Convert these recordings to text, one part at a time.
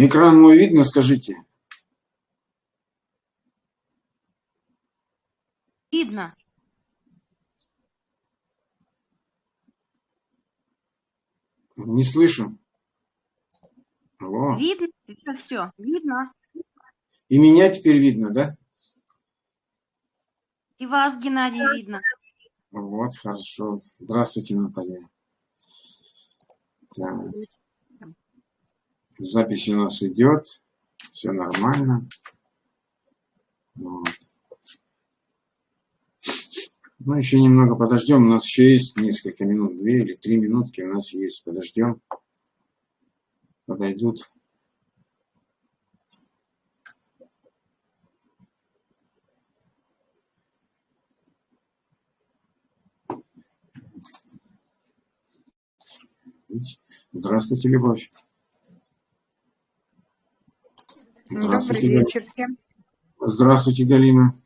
Экран мой видно, скажите? Видно. Не слышу. Алло. Видно, видно все, видно. И меня теперь видно, да? И вас, Геннадий, видно. Вот, хорошо. Здравствуйте, Наталья. Так. Запись у нас идет. Все нормально. Вот. Ну, еще немного подождем. У нас еще есть несколько минут, две или три минутки у нас есть. Подождем. Подойдут. Здравствуйте, Любовь. Добрый вечер всем. Здравствуйте, Галина.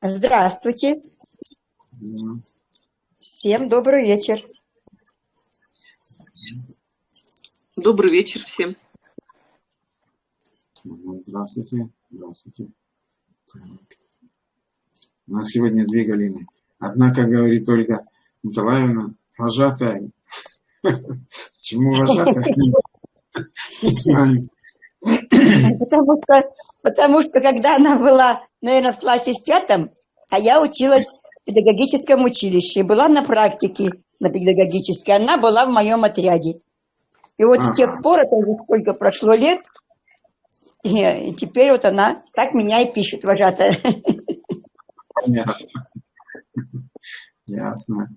Здравствуйте. Всем добрый вечер. Добрый вечер всем. Здравствуйте. Здравствуйте. У нас сегодня две Галины. Одна, как говорит Ольга Николаевна, вожатая. Почему вожатая? Не знаю. Потому что, потому что когда она была, наверное, в классе в пятом, а я училась в педагогическом училище, была на практике на педагогической, она была в моем отряде. И вот ага. с тех пор, это уже сколько прошло лет, и теперь вот она так меня и пишет, вожатая. Понятно. Ясно.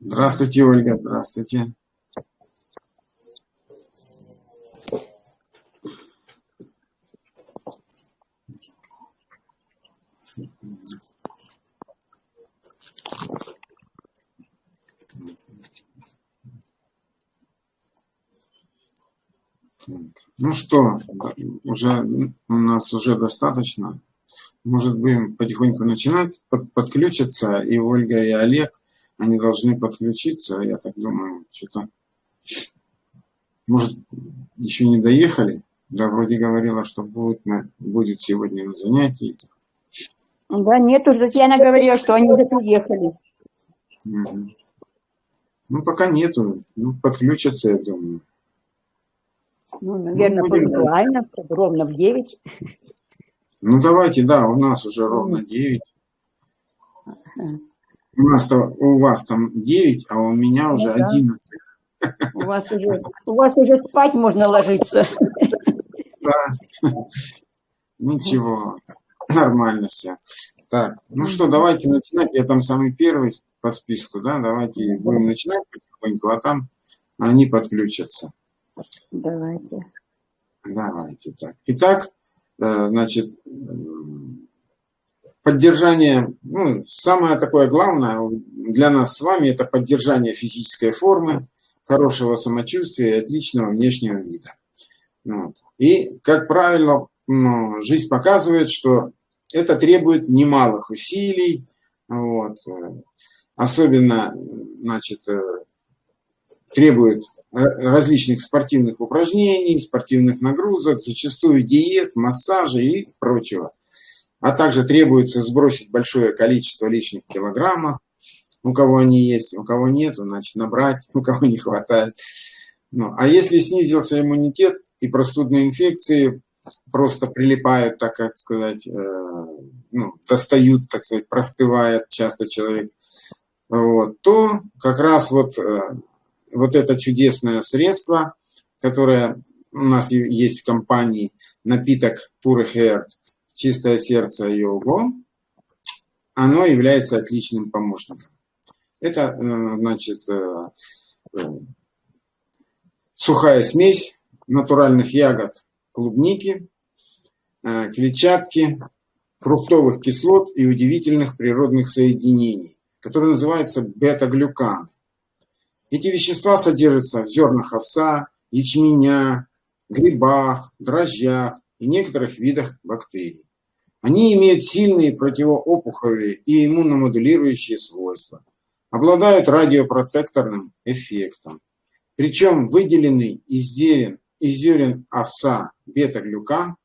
Здравствуйте, Ольга, здравствуйте. Ну что, уже у нас уже достаточно. Может, будем потихоньку начинать, под, подключиться, и Ольга, и Олег, они должны подключиться, я так думаю, что-то, может, еще не доехали, да, вроде говорила, что будет, на, будет сегодня на занятии. Да, нет, уже Татьяна говорила, что они уже приехали. Угу. Ну, пока нету, ну, подключатся, я думаю. Ну, наверное, ну, пунктуально, ровно в 9. Ну, давайте, да, у нас уже ровно 9. У, нас -то, у вас там 9, а у меня уже ну, 11. У вас, уже, у вас уже спать можно ложиться. Да. Ничего, нормально все. Так, ну что, давайте начинать. Я там самый первый по списку, да, давайте будем начинать потихоньку, а там они подключатся. Давайте. Давайте так. Итак, э, значит, поддержание, ну, самое такое главное для нас с вами, это поддержание физической формы, хорошего самочувствия и отличного внешнего вида. Вот. И, как правило, ну, жизнь показывает, что это требует немалых усилий, вот. особенно значит, э, требует различных спортивных упражнений, спортивных нагрузок, зачастую диет, массажа и прочего. А также требуется сбросить большое количество лишних килограммов, у кого они есть, у кого нет, значит набрать, у кого не хватает. Ну, а если снизился иммунитет и простудные инфекции просто прилипают, так как сказать, э, ну, достают, так сказать, простывает часто человек, вот, то как раз вот э, вот это чудесное средство, которое у нас есть в компании, напиток Pure Hair, чистое сердце його, оно является отличным помощником. Это, э, значит, э, э, сухая смесь натуральных ягод клубники, клетчатки, фруктовых кислот и удивительных природных соединений, которые называются бета-глюканы. Эти вещества содержатся в зернах овса, ячменя, грибах, дрожжах и некоторых видах бактерий. Они имеют сильные противоопухолевые и иммуномодулирующие свойства, обладают радиопротекторным эффектом. Причем выделенный из зелен из зерен овса бета-глюкан,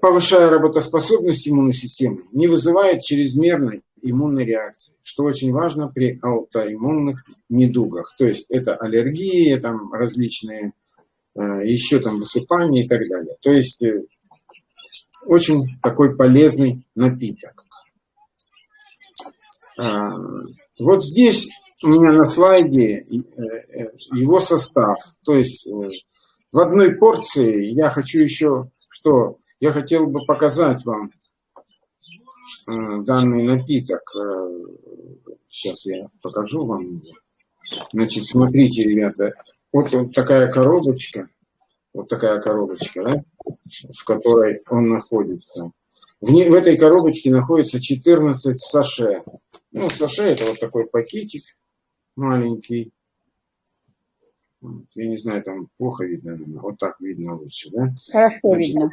повышая работоспособность иммунной системы, не вызывает чрезмерной иммунной реакции, что очень важно при аутоиммунных недугах. То есть это аллергии, там различные, э, еще там высыпания и так далее. То есть э, очень такой полезный напиток. А, вот здесь у меня на слайде э, его состав. То есть в одной порции я хочу еще, что я хотел бы показать вам данный напиток. Сейчас э, я покажу вам. Значит, смотрите, ребята, вот, вот такая коробочка, вот такая коробочка, да, в которой он находится. В, не, в этой коробочке находится 14 саше. Ну, саше это вот такой пакетик маленький. Я не знаю, там плохо видно, вот так видно лучше, да? Хорошо Значит, видно.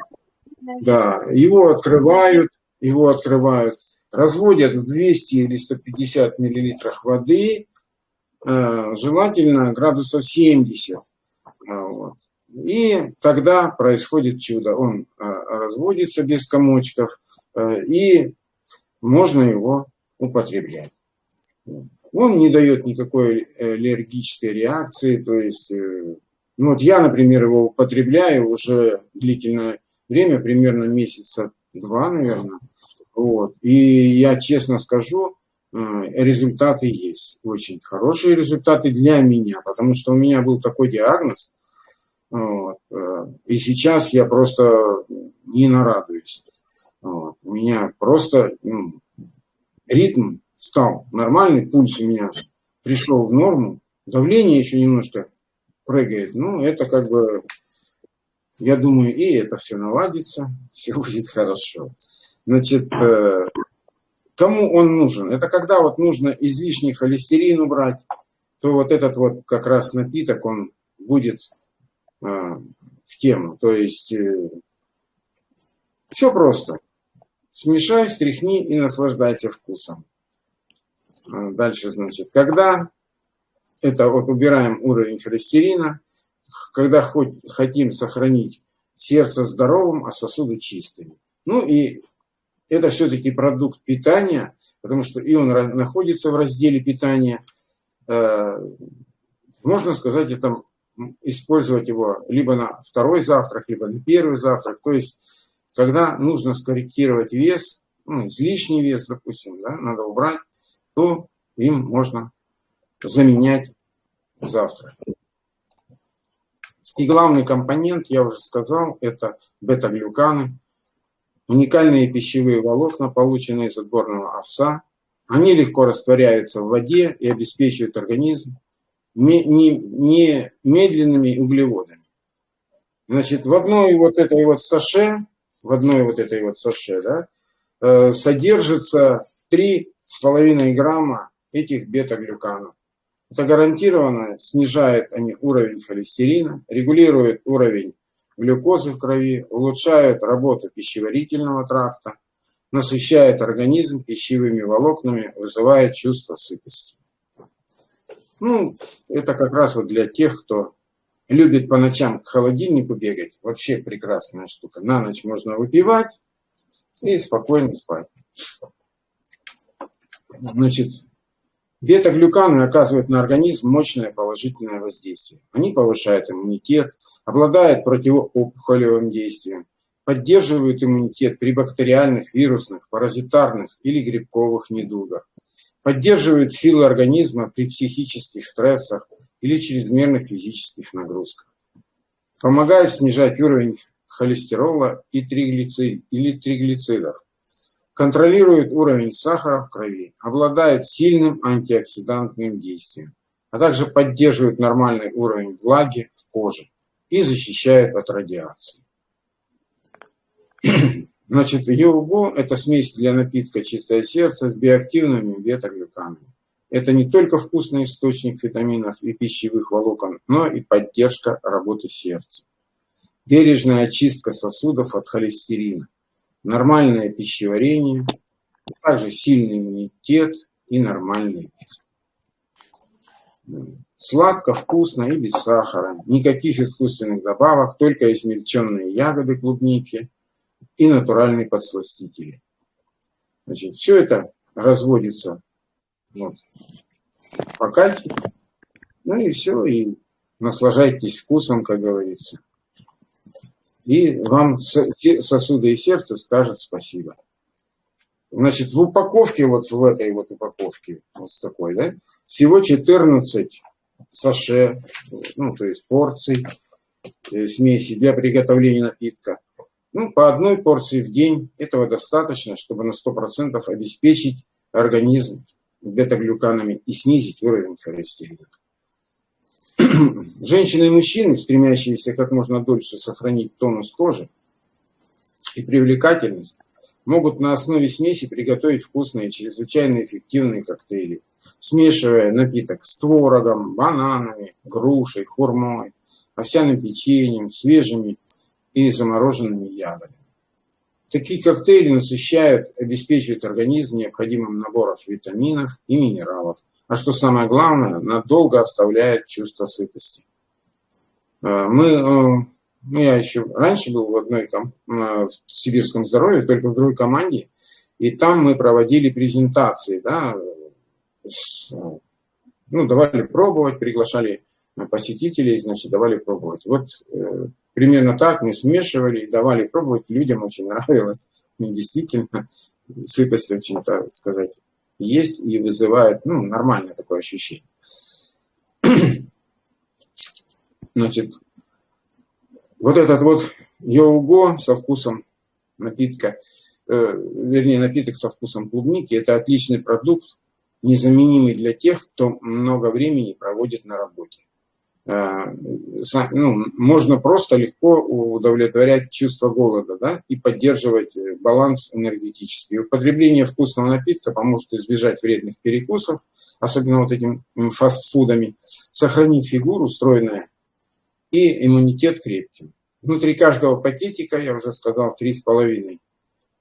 Да, его открывают, его открывают, разводят в 200 или 150 миллилитрах воды, э, желательно градусов 70. А, вот. И тогда происходит чудо. Он э, разводится без комочков, э, и можно его употреблять. Он не дает никакой аллергической реакции, то есть, ну вот я, например, его употребляю уже длительное время, примерно месяца два, наверное. Вот. И я честно скажу, результаты есть. Очень хорошие результаты для меня, потому что у меня был такой диагноз. Вот. Э, и сейчас я просто не нарадуюсь. Вот. У меня просто ну, ритм стал нормальный, пульс у меня пришел в норму, давление еще немножко прыгает. Ну, это как бы я думаю, и это все наладится, все будет хорошо. Значит, э, кому он нужен? Это когда вот нужно излишний холестерин убрать, то вот этот вот как раз напиток, он будет э, в тему. То есть э, все просто. Смешай, стряхни и наслаждайся вкусом. Дальше, значит, когда это вот убираем уровень холестерина, когда хоть хотим сохранить сердце здоровым, а сосуды чистыми. Ну и это все-таки продукт питания, потому что и он находится в разделе питания. Э, можно сказать, это использовать его либо на второй завтрак, либо на первый завтрак. То есть, когда нужно скорректировать вес, ну, излишний вес, допустим, да, надо убрать, то им можно заменять завтрак. И главный компонент, я уже сказал, это бета-глюканы, уникальные пищевые волокна, полученные из отборного овса. Они легко растворяются в воде и обеспечивают организм не, не, не медленными углеводами. Значит, в одной вот этой вот саше, в одной вот этой вот саше, да, э, содержится 3,5 грамма этих бета-глюканов. Это гарантированно снижает они уровень холестерина, регулирует уровень глюкозы в крови, улучшает работу пищеварительного тракта, насыщает организм пищевыми волокнами, вызывает чувство сытости. Ну, это как раз вот для тех, кто любит по ночам к холодильнику бегать. Вообще прекрасная штука. На ночь можно выпивать и спокойно спать. Значит, Бета-глюканы оказывают на организм мощное положительное воздействие. Они повышают иммунитет, обладают противоопухолевым действием, поддерживают иммунитет при бактериальных, вирусных, паразитарных или грибковых недугах, поддерживают силы организма при психических стрессах или чрезмерных физических нагрузках, помогают снижать уровень холестерола и триглицид, или триглицидов, контролирует уровень сахара в крови, обладает сильным антиоксидантным действием, а также поддерживает нормальный уровень влаги в коже и защищает от радиации. Значит, ЕУГО – это смесь для напитка «Чистое сердце» с биоактивными бета-глюканами. Это не только вкусный источник витаминов и пищевых волокон, но и поддержка работы сердца. Бережная очистка сосудов от холестерина нормальное пищеварение, также сильный иммунитет и нормальный вес. Сладко, вкусно и без сахара. Никаких искусственных добавок, только измельченные ягоды клубники и натуральные подсластители. Значит, все это разводится вот, по кальке. Ну и все, и наслаждайтесь вкусом, как говорится. И вам сосуды и сердце скажет спасибо. Значит, в упаковке, вот в этой вот упаковке, вот с такой, да, всего 14 саше, ну, то есть порций э, смеси для приготовления напитка. Ну, по одной порции в день этого достаточно, чтобы на 100% обеспечить организм бета-глюканами и снизить уровень холестерина. Женщины и мужчины, стремящиеся как можно дольше сохранить тонус кожи и привлекательность, могут на основе смеси приготовить вкусные, чрезвычайно эффективные коктейли, смешивая напиток с творогом, бананами, грушей, хурмой, овсяным печеньем, свежими и замороженными ягодами. Такие коктейли насыщают, обеспечивают организм необходимым набором витаминов и минералов, а что самое главное, надолго оставляет чувство сытости. А, мы, э, ну, я еще раньше был в одной э, в сибирском здоровье, только в другой команде, и там мы проводили презентации, да, ну, давали пробовать, приглашали посетителей, значит, давали пробовать. Вот э, примерно так мы смешивали, давали пробовать, людям очень нравилось. И действительно, сытость очень, так сказать, есть и вызывает, ну, нормальное такое ощущение. Значит, вот этот вот йоуго со вкусом напитка, э, вернее, напиток со вкусом клубники, это отличный продукт, незаменимый для тех, кто много времени проводит на работе. Э, ну, можно просто легко удовлетворять чувство голода да, и поддерживать э, баланс энергетический. Употребление вкусного напитка поможет избежать вредных перекусов, особенно вот этим фастфудами, сохранить фигуру стройная и иммунитет крепким. Внутри каждого пакетика, я уже сказал, 3,5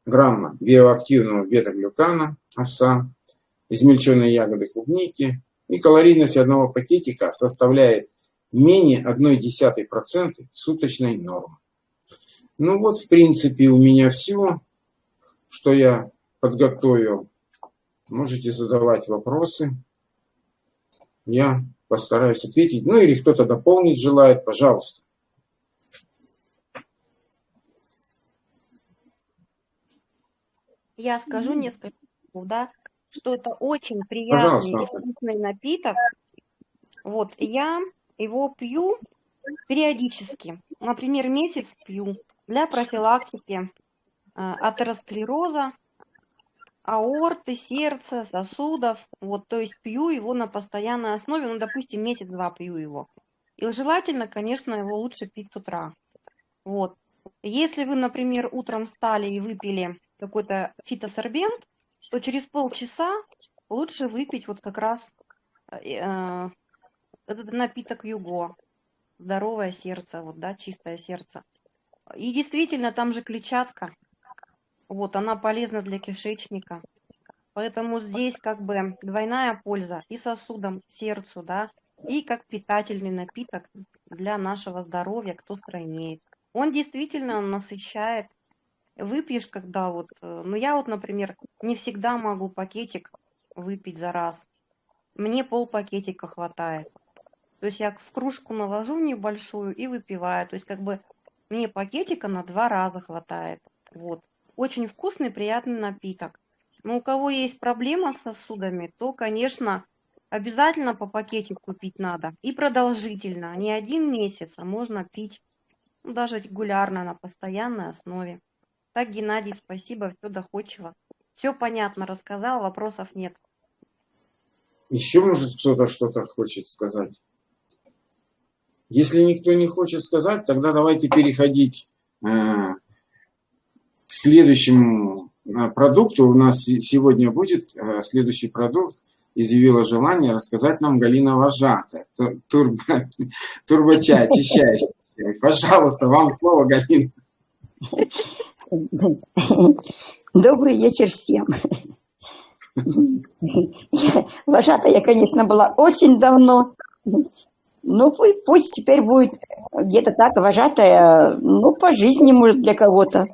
грамма биоактивного бета-глюкана, овса, измельченные ягоды клубники, и калорийность одного пакетика составляет менее 0,1% суточной нормы. Ну вот, в принципе, у меня все, что я подготовил. Можете задавать вопросы. Я постараюсь ответить. Ну или кто-то дополнить желает, пожалуйста. Я скажу несколько слов, да, что это очень приятный вкусный напиток. Вот, я его пью периодически. Например, месяц пью для профилактики э, атеросклероза, аорты, сердца, сосудов. Вот, то есть пью его на постоянной основе, ну, допустим, месяц-два пью его. И желательно, конечно, его лучше пить с утра. Вот. Если вы, например, утром встали и выпили какой-то фитосорбент, то через полчаса лучше выпить вот как раз э, э этот напиток Юго, здоровое сердце, вот, да, чистое сердце. И действительно, там же клетчатка, вот, она полезна для кишечника. Поэтому здесь как бы двойная польза и сосудам, сердцу, да, и как питательный напиток для нашего здоровья, кто стройнеет. Он действительно насыщает. Выпьешь, когда вот, э, ну я вот, например, не всегда могу пакетик выпить за раз. Мне пол пакетика хватает. То есть я в кружку наложу небольшую и выпиваю. То есть как бы мне пакетика на два раза хватает. Вот. Очень вкусный, приятный напиток. Но у кого есть проблема с сосудами, то, конечно, обязательно по пакетику пить надо. И продолжительно. Не один месяц, а можно пить ну, даже регулярно, на постоянной основе. Так, Геннадий, спасибо, все доходчиво. Все понятно рассказал, вопросов нет. Еще, может, кто-то что-то хочет сказать? Если никто не хочет сказать, тогда давайте переходить э, к следующему э, продукту. У нас сегодня будет э, следующий продукт. Изъявила желание рассказать нам Галина Вожатая, турбо, турбочай, очищающий. Пожалуйста, вам слово, Галина. Добрый вечер всем. Вожатая я, конечно, была очень давно, Ну, пусть, теперь будет где-то так вожатая, ну, по жизни, может, для кого-то.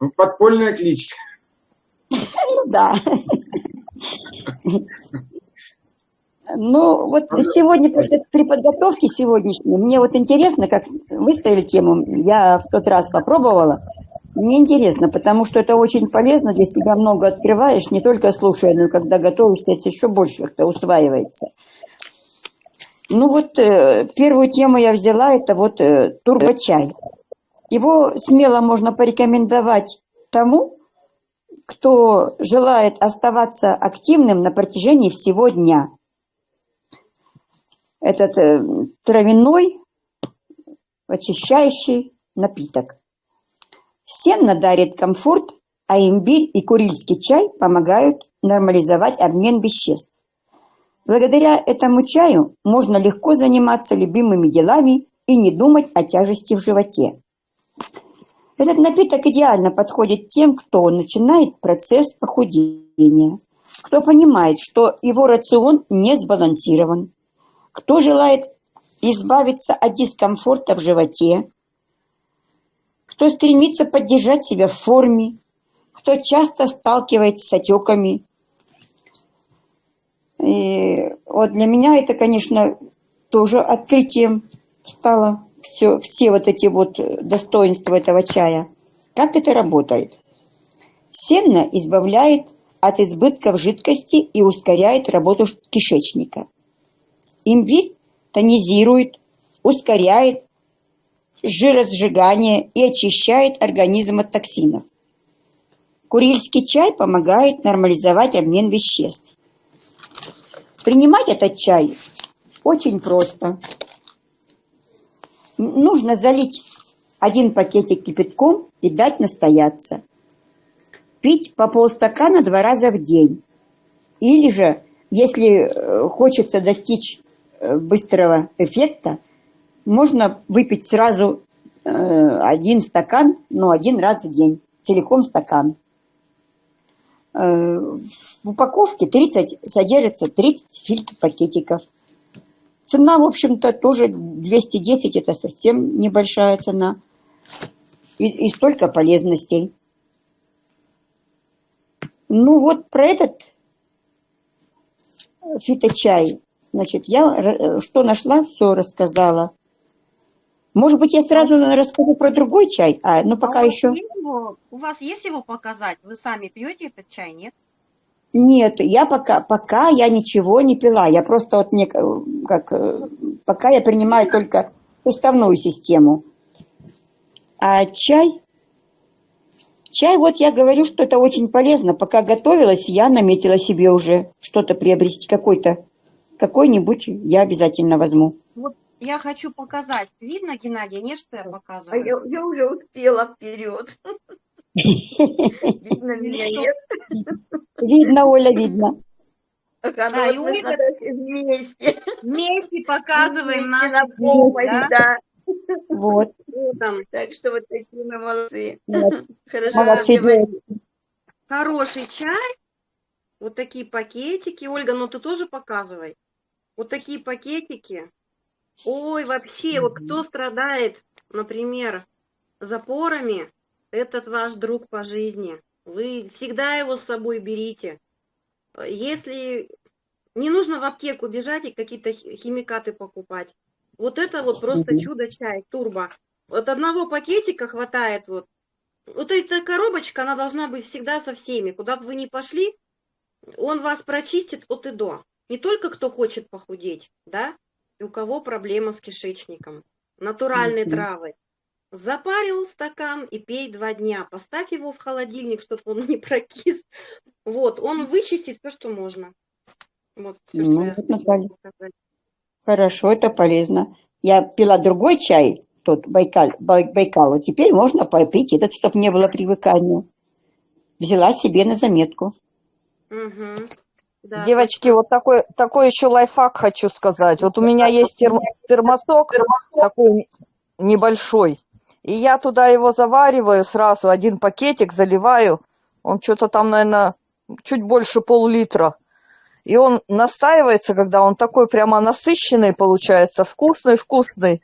Ну, Подпольная кличка. Ну, да. Ну, вот сегодня при подготовке сегодняшней, мне вот интересно, как выставили тему, я в тот раз попробовала, мне интересно, потому что это очень полезно, для себя много открываешь, не только слушая, но и когда готовишься, это еще больше как-то усваивается. Ну вот э, первую тему я взяла, это вот э, турбочай. Его смело можно порекомендовать тому, кто желает оставаться активным на протяжении всего дня. Этот э, травяной очищающий напиток. Сенно дарит комфорт, а имбирь и курильский чай помогают нормализовать обмен веществ. Благодаря этому чаю можно легко заниматься любимыми делами и не думать о тяжести в животе. Этот напиток идеально подходит тем, кто начинает процесс похудения, кто понимает, что его рацион не сбалансирован, кто желает избавиться от дискомфорта в животе, кто стремится поддержать себя в форме, кто часто сталкивается с отеками. И вот для меня это, конечно, тоже открытием стало все, все вот эти вот достоинства этого чая. Как это работает? Сенно избавляет от избытков жидкости и ускоряет работу кишечника. Имбирь тонизирует, ускоряет жиросжигание и очищает организм от токсинов. Курильский чай помогает нормализовать обмен веществ. Принимать этот чай очень просто. Нужно залить один пакетик кипятком и дать настояться. Пить по полстакана два раза в день. Или же, если э, хочется достичь э, быстрого эффекта, можно выпить сразу э, один стакан, но один раз в день, целиком стакан. В упаковке 30, содержится 30 фильтр пакетиков. Цена, в общем-то, тоже 210, это совсем небольшая цена. И, и столько полезностей. Ну вот про этот фиточай, значит, я что нашла, все рассказала. Может быть, я сразу расскажу про другой чай, а, ну пока а еще... его- у вас есть его показать? Вы сами пьете этот чай, нет? Нет, я пока, пока я ничего не пила. Я просто вот не, как, э, пока я принимаю только уставную систему. А чай, чай, вот я говорю, что это очень полезно. Пока готовилась, я наметила себе уже что-то приобрести, какой-то, какой-нибудь я обязательно возьму. Вот я хочу показать. Видно, Геннадий, нет, что я показываю? А я, я уже успела вперед. Видно меня нет. Видно, Оля, видно. Ага, Да, и ну вот мы Ольга- вместе. Вместе показываем Вместе наши на помощь, да? да. Вот. Так что вот такие мы молодцы. вот. Хорошо, Молодцы. Хороший чай. Вот такие пакетики. Ольга, ну ты тоже показывай. Вот такие пакетики. Ой, вообще, вот кто страдает, например, запорами, этот ваш друг по жизни. Вы всегда его с собой берите. Если не нужно в аптеку бежать и какие-то хи- химикаты покупать. Вот это вот просто чудо-чай, турбо. Вот одного пакетика хватает вот. Вот эта коробочка, она должна быть всегда со всеми. Куда бы вы ни пошли, он вас прочистит от и до. Не только кто хочет похудеть, да, у кого проблема с кишечником. Натуральные Мгм. травы. Запарил стакан и пей два дня. Поставь его в холодильник, чтобы он не прокис. Вот, он вычистит все, что можно. Вот, что Ну, хотела Наталья. Хорошо, это полезно. Я пила другой чай, тот Байкал, Бай- Байкал, вот теперь можно попить этот, чтобы не было привыкания. Взяла себе на заметку. Мгм. Да, Девочки, вот такой, такой еще лайфхак хочу сказать. Вот у меня есть терм- термосок такой небольшой, и я туда его завариваю сразу, один пакетик заливаю, он что-то там, наверное, чуть больше пол-литра. И он настаивается, когда он такой прямо насыщенный получается, вкусный-вкусный.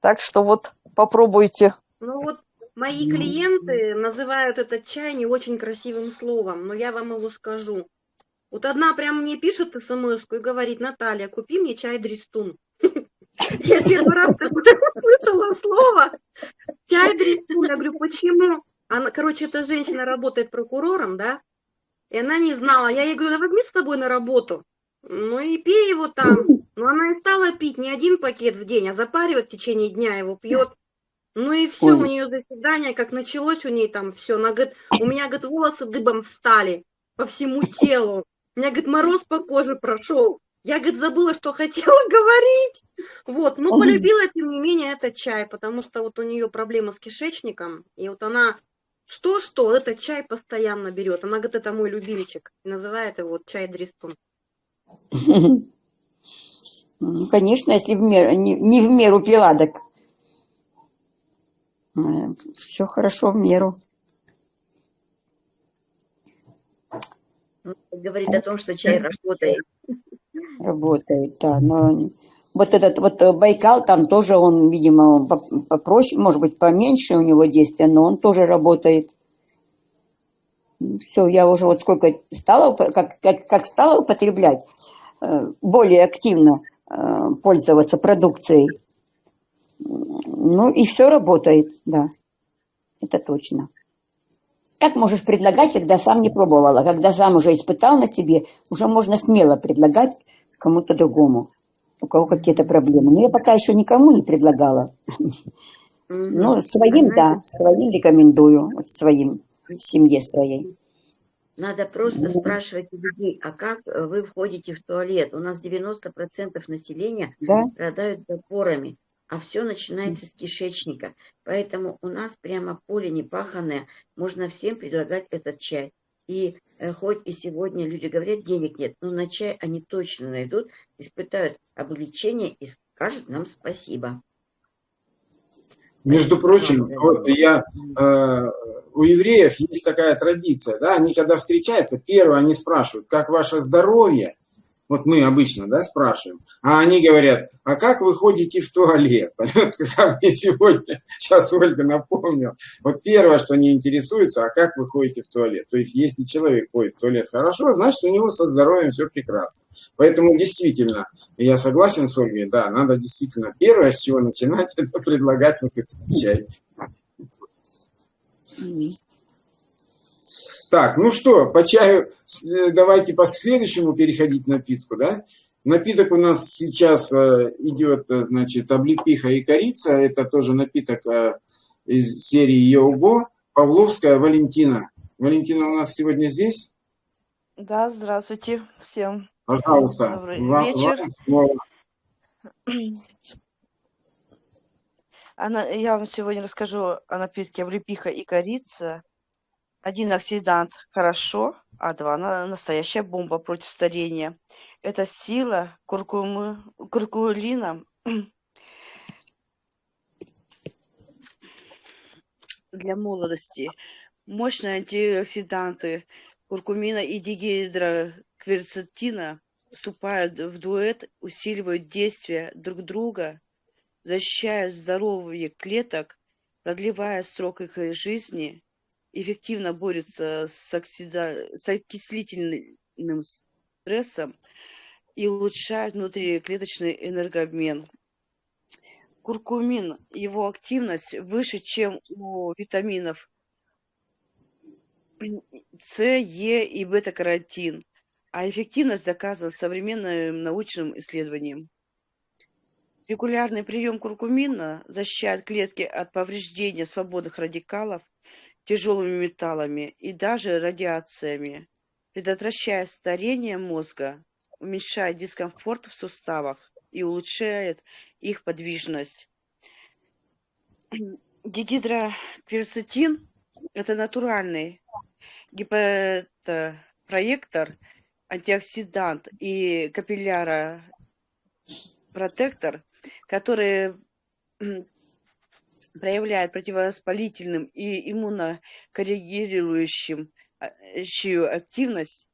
Так что вот попробуйте. Ну вот мои клиенты называют этот чай не очень красивым словом, но я вам его скажу. Вот одна прям мне пишет смс и говорит, Наталья, купи мне чай Дристун. Я первый раз слышала слово чай Дристун. Я говорю, почему? Она, короче, эта женщина работает прокурором, да, и она не знала. Я ей говорю, да возьми с тобой на работу. Ну и пей его там. Но она и стала пить не один пакет в день, а запаривать в течение дня его пьет. Ну и все, у нее заседание, как началось у ней там все. Она говорит, у меня, говорит, волосы дыбом встали по всему телу. У меня, говорит, мороз по коже прошел. Я, говорит, забыла, что хотела говорить. Вот, но полюбила, тем не менее, этот чай, потому что вот у нее проблемы с кишечником. И вот она что-что, этот чай постоянно берет. Она говорит, это мой любимчик. Называет его вот чай Дристун. Ну, конечно, если в меру, не, не в меру пила, так все хорошо в меру. Говорит о том, что чай работает. Работает, да. Но вот этот вот Байкал, там тоже он, видимо, попроще, может быть, поменьше у него действия, но он тоже работает. Все, я уже вот сколько стала, как, как, как стала употреблять, э, более активно э, пользоваться продукцией, ну и все работает, да, это точно. Как можешь предлагать, когда сам не пробовала? Когда сам уже испытал на себе, уже можно смело предлагать кому-то другому, у кого какие-то проблемы. Но я пока еще никому не предлагала. Ну, своим, да, своим рекомендую, вот своим, семье своей. Надо просто спрашивать у людей, а как э, вы входите в туалет? У нас 90% населения Да, страдают запорами, а все начинается с кишечника. Поэтому у нас прямо поле непаханное, можно всем предлагать этот чай. И э, хоть и сегодня люди говорят, денег нет, но на чай они точно найдут, испытают облегчение и скажут нам спасибо. Между прочим, вот я, э, у евреев есть такая традиция, да, они когда встречаются, первое они спрашивают, как ваше здоровье, вот мы обычно, да, спрашиваем. А они говорят, а как вы ходите в туалет? Как мне сегодня, сейчас Ольга напомнила. Вот первое, что они интересуются, а как вы ходите в туалет? То есть, если человек ходит в туалет хорошо, значит, у него со здоровьем все прекрасно. Поэтому, действительно, я согласен с Ольгой, да, надо действительно первое, с чего начинать, это предлагать вот этот чай. Так, ну что, по чаю э, давайте по следующему переходить напитку, да? Напиток у нас сейчас э, идет, э, значит, облепиха и корица. Это тоже напиток из серии Його. Павловская Валентина. Валентина у нас сегодня здесь? Да, здравствуйте всем. Пожалуйста. Добрый вам, вечер. вам. Она, я вам сегодня расскажу о напитке облепиха и корица. Один оксидант хорошо, а два на- настоящая бомба против старения. Это сила куркумы, куркулина для молодости. Мощные антиоксиданты куркумина и дигидрокверцетина вступают в дуэт, усиливают действие друг друга, защищают здоровье клеток, продлевая срок их жизни, эффективно борются с, оксида... с окислительным стрессом и улучшают внутриклеточный энергообмен. Куркумин, его активность выше, чем у витаминов С, Е и бета-каротин, а эффективность доказана современным научным исследованием. Регулярный прием куркумина защищает клетки от повреждения свободных радикалов тяжелыми металлами и даже радиациями, предотвращая старение мозга, уменьшает дискомфорт в суставах и улучшает их подвижность. Дигидрокверцетин – это натуральный гепатопроектор, антиоксидант и капилляропротектор, который проявляет противовоспалительным и иммунокоррегирующим активность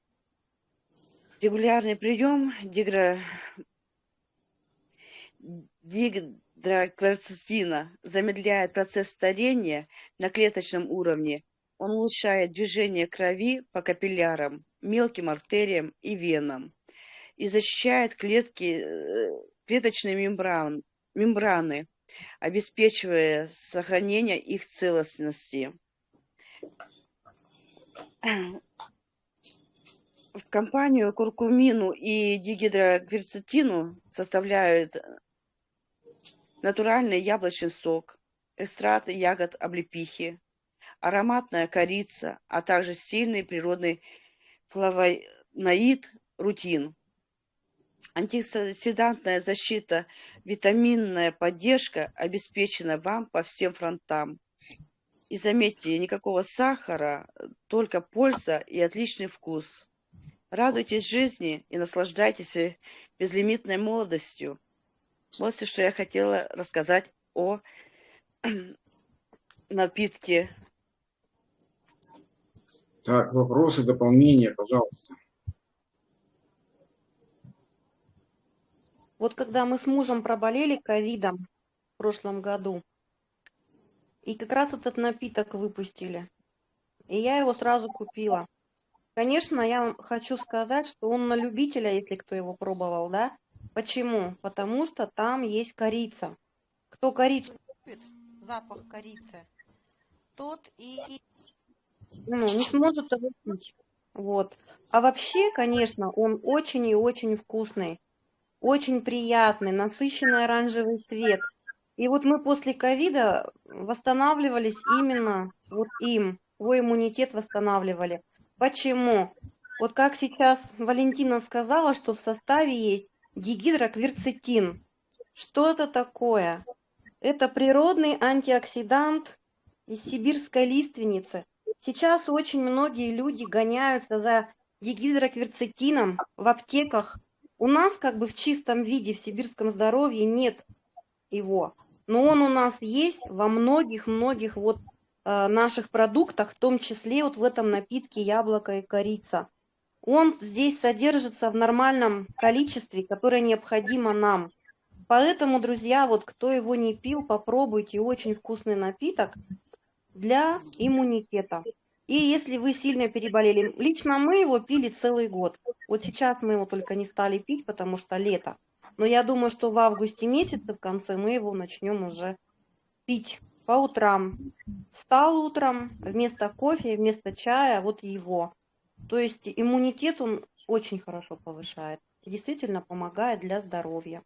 Регулярный прием дигра... дигидрокверцетина замедляет процесс старения на клеточном уровне. Он улучшает движение крови по капиллярам, мелким артериям и венам и защищает клетки, э, клеточные мембран, мембраны, обеспечивая сохранение их целостности. В компанию куркумину и дигидрокверцетину составляют натуральный яблочный сок, экстракт ягод облепихи, ароматная корица, а также сильный природный флавоноид рутин. Антиоксидантная защита, витаминная поддержка обеспечена вам по всем фронтам. И заметьте, никакого сахара, только польза и отличный вкус. Радуйтесь жизни и наслаждайтесь безлимитной молодостью. Вот все, что я хотела рассказать о напитке. Так, вопросы, дополнения, пожалуйста. Вот когда мы с мужем проболели ковидом в прошлом году, и как раз этот напиток выпустили, и я его сразу купила. Конечно, я хочу сказать, что он на любителя, если кто его пробовал, да? Почему? Потому что там есть корица. Кто корицу любит, запах корицы, тот и ну, не сможет его пить. Вот. А вообще, конечно, он очень и очень вкусный очень приятный, насыщенный оранжевый цвет. И вот мы после ковида восстанавливались именно вот им, свой иммунитет восстанавливали. Почему? Вот как сейчас Валентина сказала, что в составе есть дигидрокверцетин. Что это такое? Это природный антиоксидант из сибирской лиственницы. Сейчас очень многие люди гоняются за дигидрокверцетином в аптеках, у нас как бы в чистом виде в сибирском здоровье нет его, но он у нас есть во многих-многих вот э, наших продуктах, в том числе вот в этом напитке яблоко и корица. Он здесь содержится в нормальном количестве, которое необходимо нам. Поэтому, друзья, вот кто его не пил, попробуйте очень вкусный напиток для иммунитета. И если вы сильно переболели, лично мы его пили целый год. Вот сейчас мы его только не стали пить, потому что лето. Но я думаю, что в августе месяце в конце мы его начнем уже пить по утрам. Встал утром, вместо кофе, вместо чая, вот его. То есть иммунитет он очень хорошо повышает. Действительно помогает для здоровья.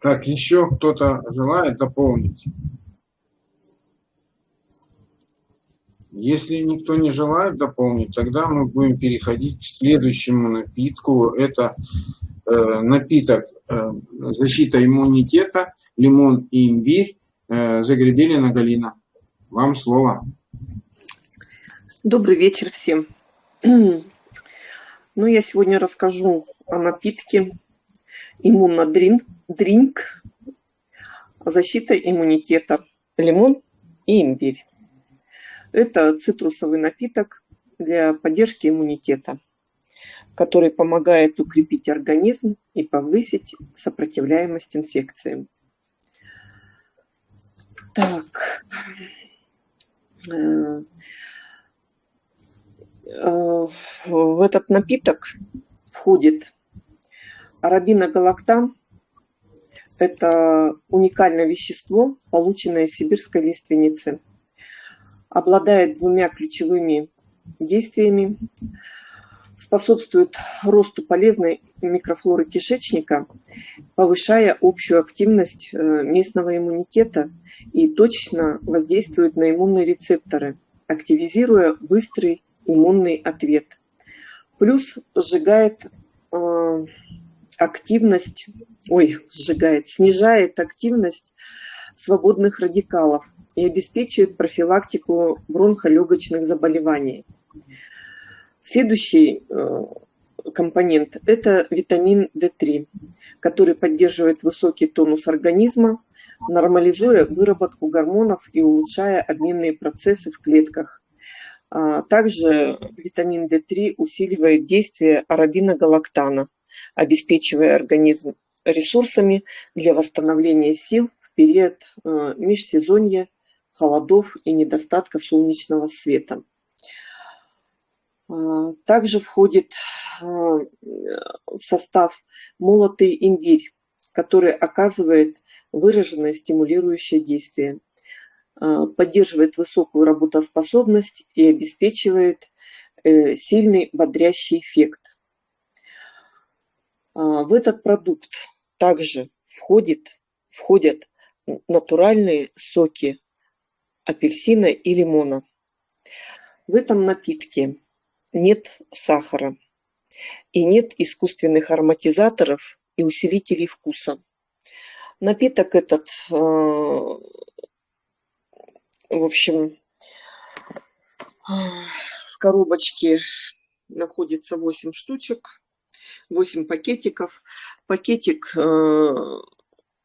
Так, еще кто-то желает дополнить? Если никто не желает дополнить, тогда мы будем переходить к следующему напитку. Это э, напиток э, защита иммунитета, лимон и имбирь, э, Загребелина Галина. Вам слово. Добрый вечер всем. Ну, я сегодня расскажу о напитке иммунодринк, защита иммунитета, лимон и имбирь. Это цитрусовый напиток для поддержки иммунитета, который помогает укрепить организм и повысить сопротивляемость инфекциям. Так. Э, э, в этот напиток входит арабиногалактан. Это уникальное вещество, полученное из сибирской лиственницы – обладает двумя ключевыми действиями, способствует росту полезной микрофлоры кишечника, повышая общую активность э, местного иммунитета и точечно воздействует на иммунные рецепторы, активизируя быстрый иммунный ответ. Плюс сжигает э, активность, ой, сжигает, снижает активность свободных радикалов, и обеспечивает профилактику бронхолегочных заболеваний. Следующий э, компонент – это витамин D3, который поддерживает высокий тонус организма, нормализуя выработку гормонов и улучшая обменные процессы в клетках. А, также витамин D3 усиливает действие арабиногалактана, обеспечивая организм ресурсами для восстановления сил в период э, межсезонья, холодов и недостатка солнечного света. А, также входит а, в состав молотый имбирь, который оказывает выраженное стимулирующее действие, а, поддерживает высокую работоспособность и обеспечивает э, сильный бодрящий эффект. В этот продукт также входит, входят натуральные соки апельсина и лимона. В этом напитке нет сахара и нет искусственных ароматизаторов и усилителей вкуса. Напиток этот, э, в общем, в коробочке находится 8 штучек, 8 пакетиков. Пакетик, э,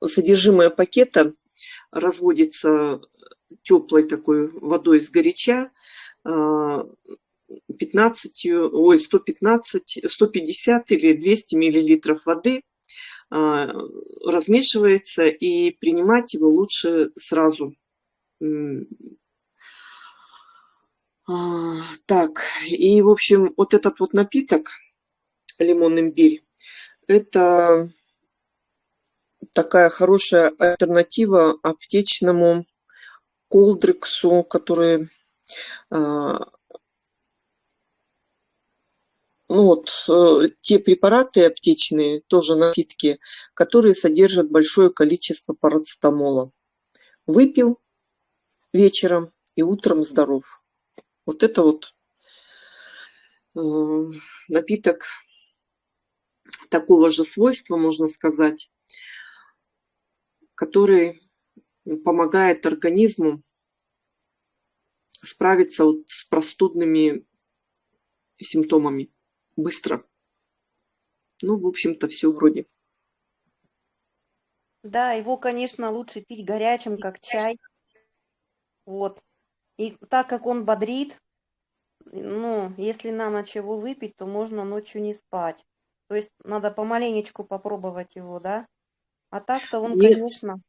содержимое пакета разводится теплой такой водой с горяча, 15, ой, 115, 150 или 200 миллилитров воды а, размешивается и принимать его лучше сразу. А, так, и в общем вот этот вот напиток лимон имбирь, это такая хорошая альтернатива аптечному колдрексу, который а, ну вот э, те препараты аптечные, тоже напитки, которые содержат большое количество парацетамола. Выпил вечером и утром здоров. Вот это вот э, напиток такого же свойства, можно сказать, который помогает организму справиться вот с простудными симптомами быстро. Ну, в общем-то, все вроде. Да, его, конечно, лучше пить горячим, как чай. Вот. И так как он бодрит, ну, если на ночь его выпить, то можно ночью не спать. То есть надо помаленечку попробовать его, да? А так-то он, Нет. конечно,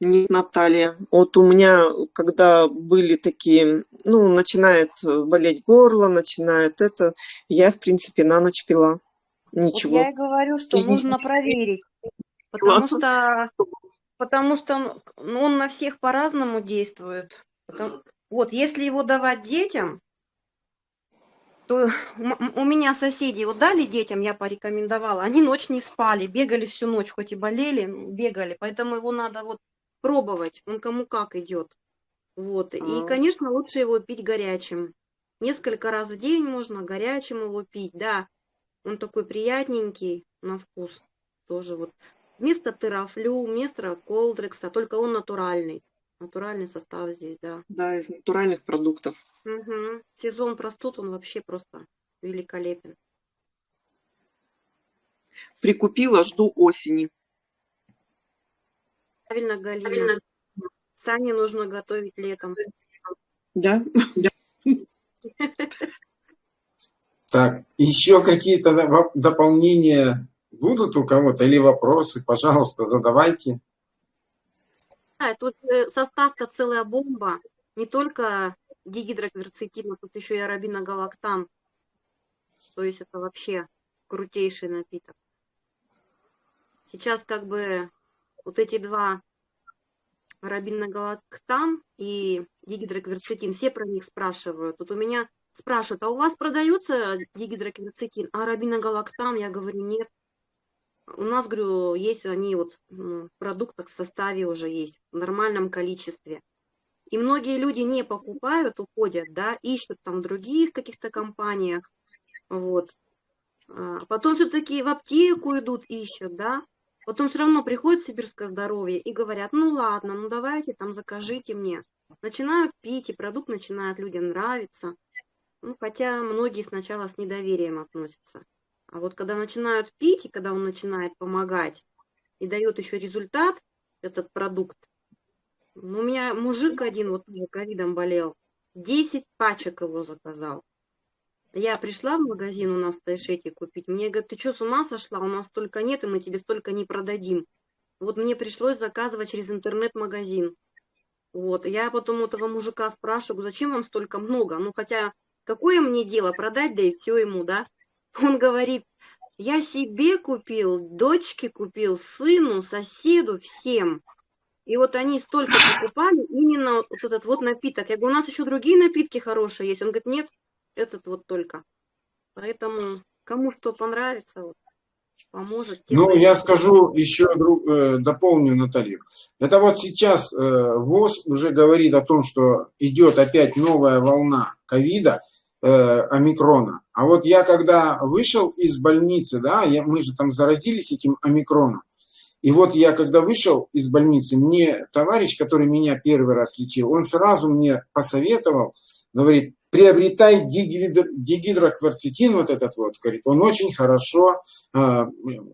Нет, Наталья. Вот у меня, когда были такие, ну, начинает болеть горло, начинает это, я, в принципе, на ночь пила. вот Ничего. я и говорю, что И- нужно проверить. Потому что, потому что он- ну, на всех по-разному действует. Потом- вот, если его давать детям, то у меня соседи вот дали детям, я порекомендовала, они ночь не спали, бегали всю ночь, хоть и болели, бегали, поэтому его надо вот пробовать, он кому как идет. Вот, и, А. конечно, лучше его пить горячим. Несколько раз в день можно горячим его пить, да. Он такой приятненький на вкус тоже вот. Вместо терафлю, вместо колдрекса, только он натуральный. Натуральный состав здесь, да. Да, из натуральных продуктов. Мгм. Сезон простуд, он вообще просто великолепен. Прикупила, жду осени. Правильно, Галина. Сани нужно готовить летом. Да? Так, еще какие-то доп- дополнения будут у кого-то или вопросы? Пожалуйста, задавайте. Да, тут э, состав-то целая бомба. Не только дигидрокверцетин, а тут еще и арабиногалактан. То есть это вообще крутейший напиток. Сейчас как бы вот эти два арабиногалактан и дигидрокверцетин, все про них спрашивают. Вот у меня спрашивают, а у вас продается дигидрокверцетин, а арабиногалактан? Я говорю, нет. У нас, говорю, есть они вот ну, в продуктах в составе уже есть, в нормальном количестве. И многие люди не покупают, уходят, да, ищут там других каких-то компаниях, вот. А Потом все-таки в аптеку идут, ищут, да. Потом все равно приходит Сибирское здоровье и говорят, ну ладно, ну давайте там закажите мне. Начинают пить, и продукт начинает людям нравиться. Ну, хотя многие сначала с недоверием относятся. А вот когда начинают пить, и когда он начинает помогать, и дает еще результат, этот продукт. Ну, у меня мужик один вот тоже ковидом болел. 10 пачек его заказал. Я пришла в магазин у нас в Тайшете купить. Мне говорят, ты что, с ума сошла? У нас столько нет, и мы тебе столько не продадим. Вот мне пришлось заказывать через интернет-магазин. Вот, я потом у этого мужика спрашиваю, зачем вам столько много? Ну, хотя, какое мне дело продать, да и все ему, да? Он говорит, я себе купил, дочке купил, сыну, соседу, всем. И вот они столько покупали именно вот этот вот напиток. Я говорю, у нас еще другие напитки хорошие есть. Он говорит, нет, этот вот только. Поэтому кому что понравится, вот, поможет. Ну, я скажу еще, э, дополню Наталью. Это вот сейчас э, ВОЗ уже говорит о том, что идет опять новая волна ковида, э, омикрона. А вот я когда вышел из больницы, да, я, мы же там заразились этим омикроном, и вот я, когда вышел из больницы, мне товарищ, который меня первый раз лечил, он сразу мне посоветовал, говорит, приобретай дигидро, дигидрокварцетин, вот этот вот, говорит, он очень хорошо э,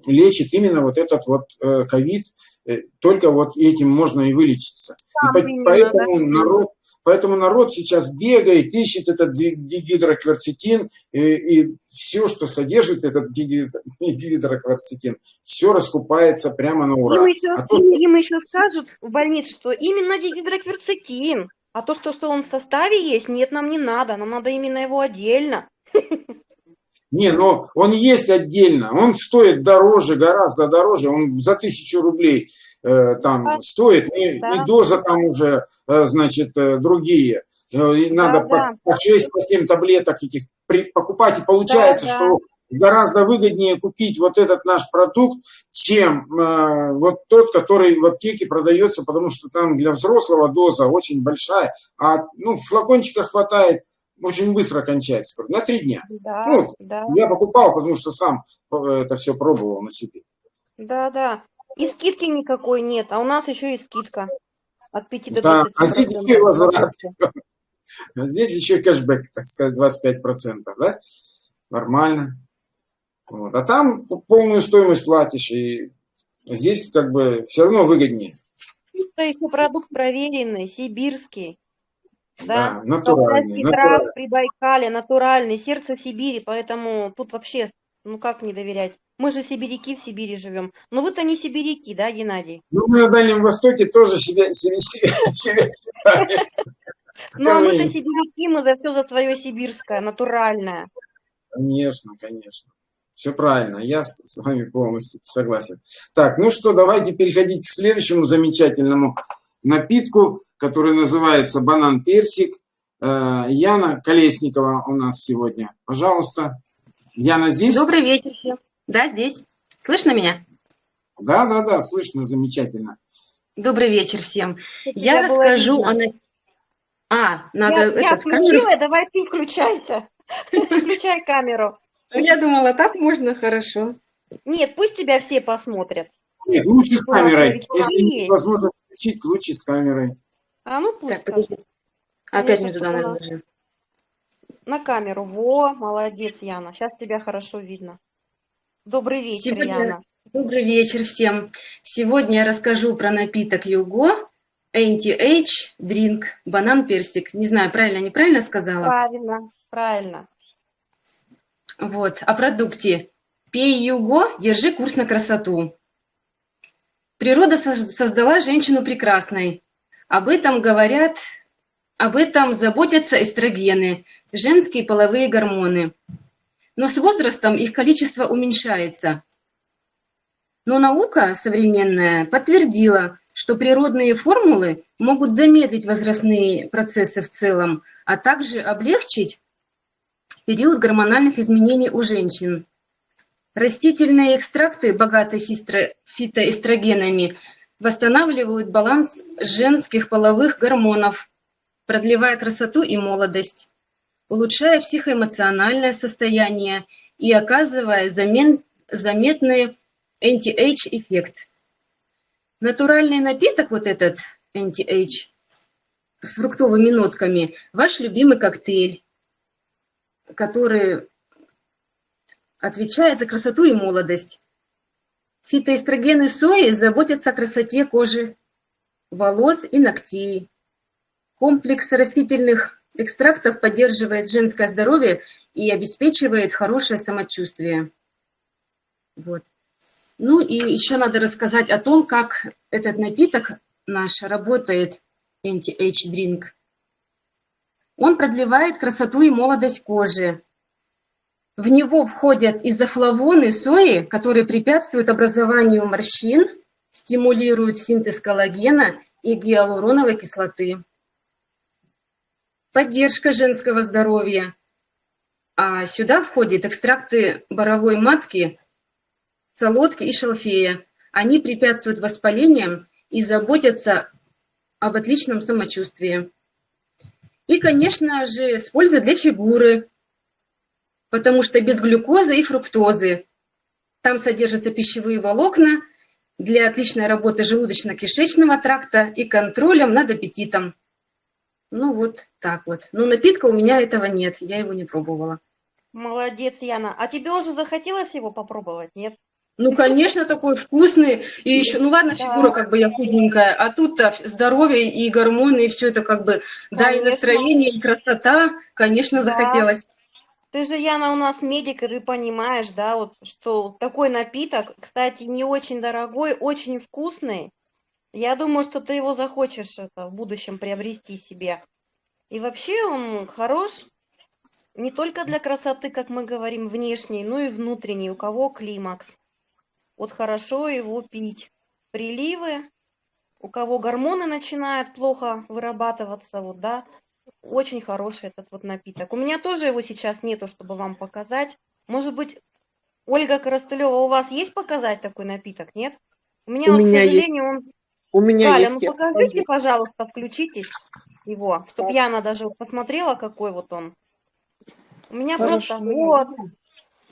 лечит именно вот этот вот э, ковид, э, только вот этим можно и вылечиться. Да, и по, поэтому да. народ Поэтому народ сейчас бегает, ищет этот дигидрокварцетин, и, и все, что содержит этот дигидрокварцетин, все раскупается прямо на ура. Им еще, а то... им еще скажут в больнице, что именно дигидрокварцетин, а то, что, что он в составе есть, нет, нам не надо, нам надо именно его отдельно. Не, но он есть отдельно, он стоит дороже, гораздо дороже, он за тысячу рублей э, там да. стоит, и, да. и доза там уже, э, значит, э, другие. Э, и надо да, по, да. по 6-7 таблеток этих при, покупать, и получается, да, что гораздо выгоднее купить вот этот наш продукт, чем э, вот тот, который в аптеке продается, потому что там для взрослого доза очень большая, а ну, в флакончиках хватает очень быстро кончается, на три дня. Да, ну, да. Я покупал, потому что сам э, это все пробовал на себе. Да, да. И скидки никакой нет, а у нас еще и скидка от 5 до 20%. Да, а здесь еще возврат. А здесь еще кэшбэк, так сказать, 25%, да? Нормально. Вот. А там полную стоимость платишь, и здесь как бы все равно выгоднее. Это еще продукт проверенный, сибирский. Да, да натуральный. натуральный. при Байкале, натуральный, сердце Сибири, поэтому тут вообще, ну как не доверять? Мы же сибиряки в Сибири живем. Ну вы-то не сибиряки, да, Геннадий? Ну мы на Дальнем Востоке тоже себя, себя, себя считаем. Ну а мы-то сибиряки, мы за все за свое сибирское, натуральное. Конечно, конечно. Все правильно, я с вами полностью согласен. Так, ну что, давайте переходить к следующему замечательному напитку который называется «Банан-персик». Э, Яна Колесникова у нас сегодня. Пожалуйста. Яна здесь? Добрый вечер всем. Да, здесь. Слышно меня? Да, да, да, слышно, замечательно. Добрый вечер всем. Я, я расскажу о... А, надо... Я, это, я включила, камеру... давай ты включайте. Включай камеру. Я думала, так можно хорошо. Нет, пусть тебя все посмотрят. Нет, лучше с камерой. Если невозможно включить, лучше с камерой. А ну пусть. Так, Опять не туда, наверное. На камеру. Во, молодец, Яна. Сейчас тебя хорошо видно. Добрый вечер, Сегодня... Яна. Добрый вечер всем. Сегодня я расскажу про напиток Юго, Anti-Age Drink, банан-персик. Не знаю, правильно, неправильно сказала? Правильно, правильно. Вот, о продукте. Пей Юго, держи курс на красоту. Природа создала женщину прекрасной. Об этом говорят, об этом заботятся эстрогены, женские половые гормоны. Но с возрастом их количество уменьшается. Но наука современная подтвердила, что природные формулы могут замедлить возрастные процессы в целом, а также облегчить период гормональных изменений у женщин. Растительные экстракты, богатые фитоэстрогенами, восстанавливают баланс женских половых гормонов, продлевая красоту и молодость, улучшая психоэмоциональное состояние и оказывая замен, заметный anti-age эффект. Натуральный напиток, вот этот anti-age, с фруктовыми нотками, ваш любимый коктейль, который отвечает за красоту и молодость. Фитоэстрогены сои заботятся о красоте кожи, волос и ногтей. Комплекс растительных экстрактов поддерживает женское здоровье и обеспечивает хорошее самочувствие. Вот. Ну и еще надо рассказать о том, как этот напиток наш работает, Anti-Age Drink. Он продлевает красоту и молодость кожи. В него входят изофлавоны сои, которые препятствуют образованию морщин, стимулируют синтез коллагена и гиалуроновой кислоты. Поддержка женского здоровья. А сюда входят экстракты боровой матки, солодки и шалфея. Они препятствуют воспалениям и заботятся об отличном самочувствии. И, конечно же, с пользой для фигуры, потому что без глюкозы и фруктозы. Там содержатся пищевые волокна для отличной работы желудочно-кишечного тракта и контролем над аппетитом. Ну вот так вот. Но напитка у меня этого нет, я его не пробовала. Молодец, Яна. А тебе уже захотелось его попробовать, нет? Ну, конечно, такой вкусный. И еще, ну ладно, Да. фигура как бы я худенькая, а тут-то здоровье и гормоны, и все это как бы, да, и Конечно. настроение, и красота, конечно, Да. захотелось. Ты же, Яна, у нас медик, и ты понимаешь, да, вот, что такой напиток, кстати, не очень дорогой, очень вкусный. Я думаю, что ты его захочешь это, в будущем приобрести себе. И вообще он хорош не только для красоты, как мы говорим, внешней, но и внутренней, у кого климакс. Вот хорошо его пить. Приливы, у кого гормоны начинают плохо вырабатываться, вот, да, очень хороший этот вот напиток. У меня тоже его сейчас нету, чтобы вам показать. Может быть, Ольга Коростылева, у вас есть показать такой напиток, нет? У меня У вот, меня к есть. сожалению, он... У меня Галя, есть. ну покажите, покажу. пожалуйста, включитесь его, чтобы Яна даже посмотрела, какой вот он. У меня просто Хорошо. вот,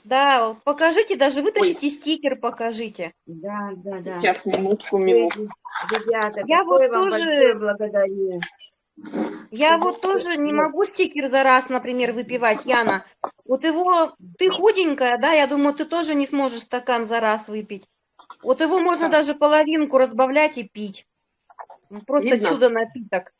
да, покажите, даже вытащите стикер, покажите. Да, да, да. Сейчас, минутку, минутку. Ребята, Я вот тоже- благодарю. Я вот тоже не могу стикер за раз, например, выпивать, Яна. Вот его, ты худенькая, да, я думаю, ты тоже не сможешь стакан за раз выпить. Вот его можно даже половинку разбавлять и пить. Ну, Просто Видно? чудо напиток.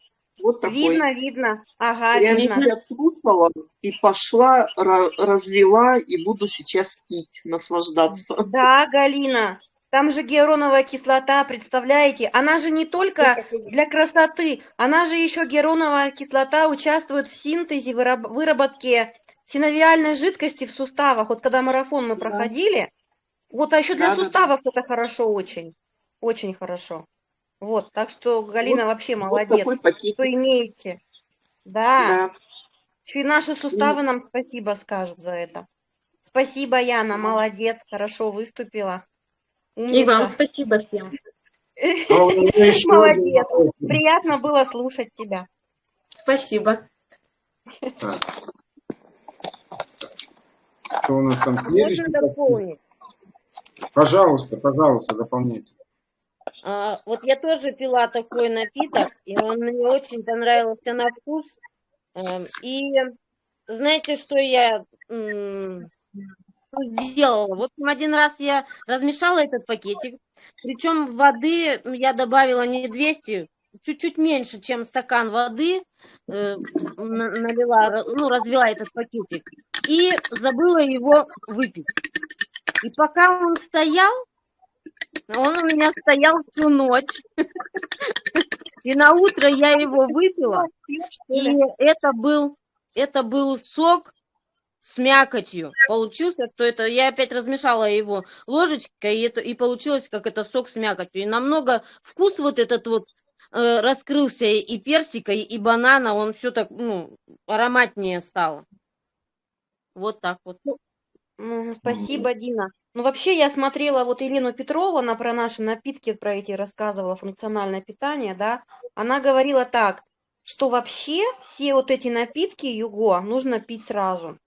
Вот такой. Видно, видно. Ага, Я видно. сейчас слушала и пошла, ра- развела и буду сейчас пить, наслаждаться. Да, Галина, там же гиалуроновая кислота, представляете? Она же не только для красоты, она же еще гиалуроновая кислота участвует в синтезе, выраб- выработке синовиальной жидкости в суставах. Вот когда марафон мы Да. проходили, вот, а еще для Да, да, да. суставов это хорошо очень, очень хорошо. Вот, так что Галина вообще Вот молодец, такой пакет. что имеете. Да, Да. еще и наши суставы нам спасибо скажут за это. Спасибо, Яна, молодец, хорошо выступила. И вам Умница. спасибо всем. А Молодец. Приятно было слушать тебя. Спасибо. Что у нас там? Можно дополнить? Пожалуйста, пожалуйста, дополняйте. А, вот я тоже пила такой напиток, и он мне очень понравился на вкус. Эм, И знаете, что я м, сделала? В общем, один раз я размешала этот пакетик, причем воды я добавила не 200, чуть-чуть меньше, чем стакан воды, э, на- налила, ну, развела этот пакетик, и забыла его выпить. И пока он стоял, он у меня стоял всю ночь. И на утро я его выпила, и это был, это был сок с мякотью. Получился, что это я опять размешала его ложечкой, и это и получилось, как это сок с мякотью. И намного вкус вот этот вот э, раскрылся и персика, и банана, он все так, ну, ароматнее стало. Вот так вот. Спасибо, Дина. Ну, вообще, я смотрела вот Елену Петрову, она про наши напитки, про эти рассказывала, функциональное питание, да. Она говорила так, что вообще все вот эти напитки юго нужно пить сразу.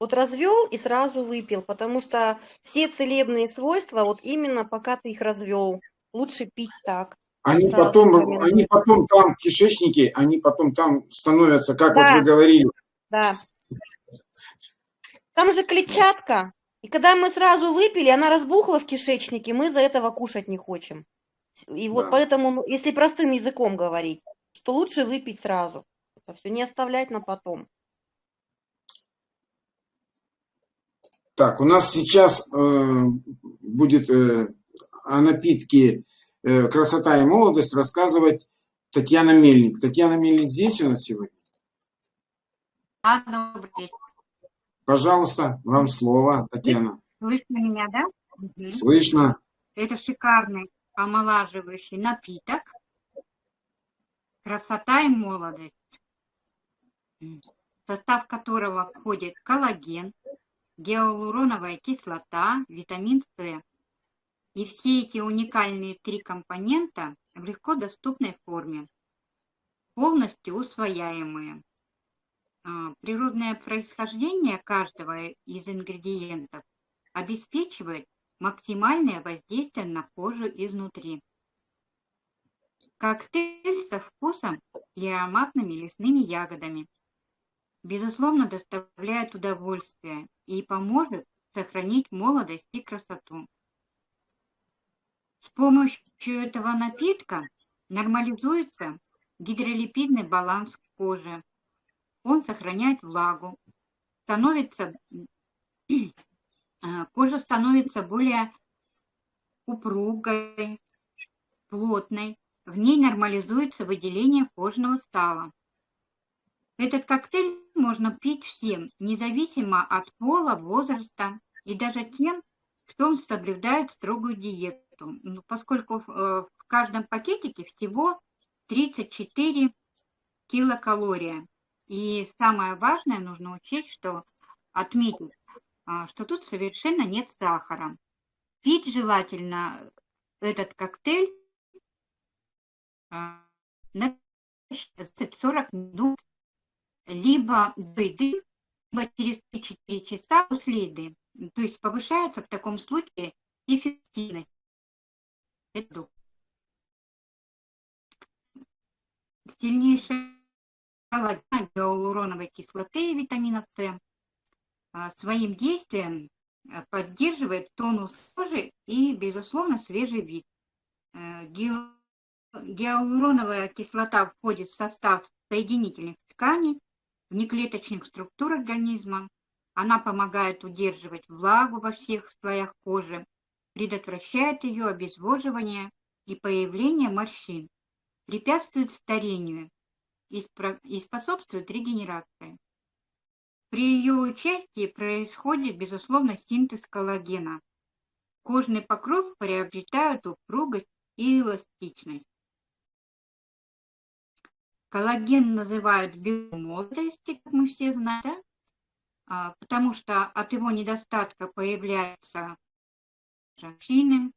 Вот развел и сразу выпил, потому что все целебные свойства, вот именно пока ты их развел, лучше пить так. Они Сразу потом, они потом там в кишечнике, они потом там становятся, как вот Да. вы говорили, Да. Там же клетчатка. И когда мы сразу выпили, она разбухла в кишечнике, мы за этого кушать не хотим. И вот Да. поэтому, ну, если простым языком говорить, что лучше выпить сразу. Это все не оставлять на потом. Так, у нас сейчас э, будет э, о напитке э, «Красота и молодость» рассказывать Татьяна Мельник. Татьяна Мельник здесь у нас сегодня? Да, добрый вечер. Пожалуйста, вам слово, Татьяна. Слышно меня, да? Мгм. Слышно? Это шикарный омолаживающий напиток. Красота и молодость. В состав которого входит коллаген, гиалуроновая кислота, витамин С. И все эти уникальные три компонента в легко доступной форме, полностью усвояемые. А, Природное происхождение каждого из ингредиентов обеспечивает максимальное воздействие на кожу изнутри. Коктейль со вкусом и ароматными лесными ягодами. Безусловно, доставляет удовольствие и поможет сохранить молодость и красоту. С помощью этого напитка нормализуется гидролипидный баланс кожи. Он сохраняет влагу, становится, а, кожа становится более упругой, плотной. В ней нормализуется выделение кожного стала. Этот коктейль можно пить всем, независимо от пола, возраста и даже тем, кто соблюдает строгую диету, Ну, поскольку э, в каждом пакетике всего 34 килокалория. И самое важное, нужно учесть, что отметить, а, что тут совершенно нет сахара. Пить желательно этот коктейль а, на 40 минут либо до еды, либо через 3-4 часа после еды. То есть повышается в таком случае эффективность. Сильнейшая кислоты и витамина С а, своим действием а, поддерживает тонус кожи и, безусловно, свежий вид. Э, гиал- Гиалуроновая кислота входит в состав соединительных тканей, внеклеточных структур организма. Она помогает удерживать влагу во всех слоях кожи, предотвращает ее обезвоживание и появление морщин, препятствует старению и способствует регенерации. При ее участии происходит, безусловно, синтез коллагена. Кожный покров приобретает упругость и эластичность. Коллаген называют белком молодости, как мы все знаем, да? А, потому что от его недостатка появляются морщины,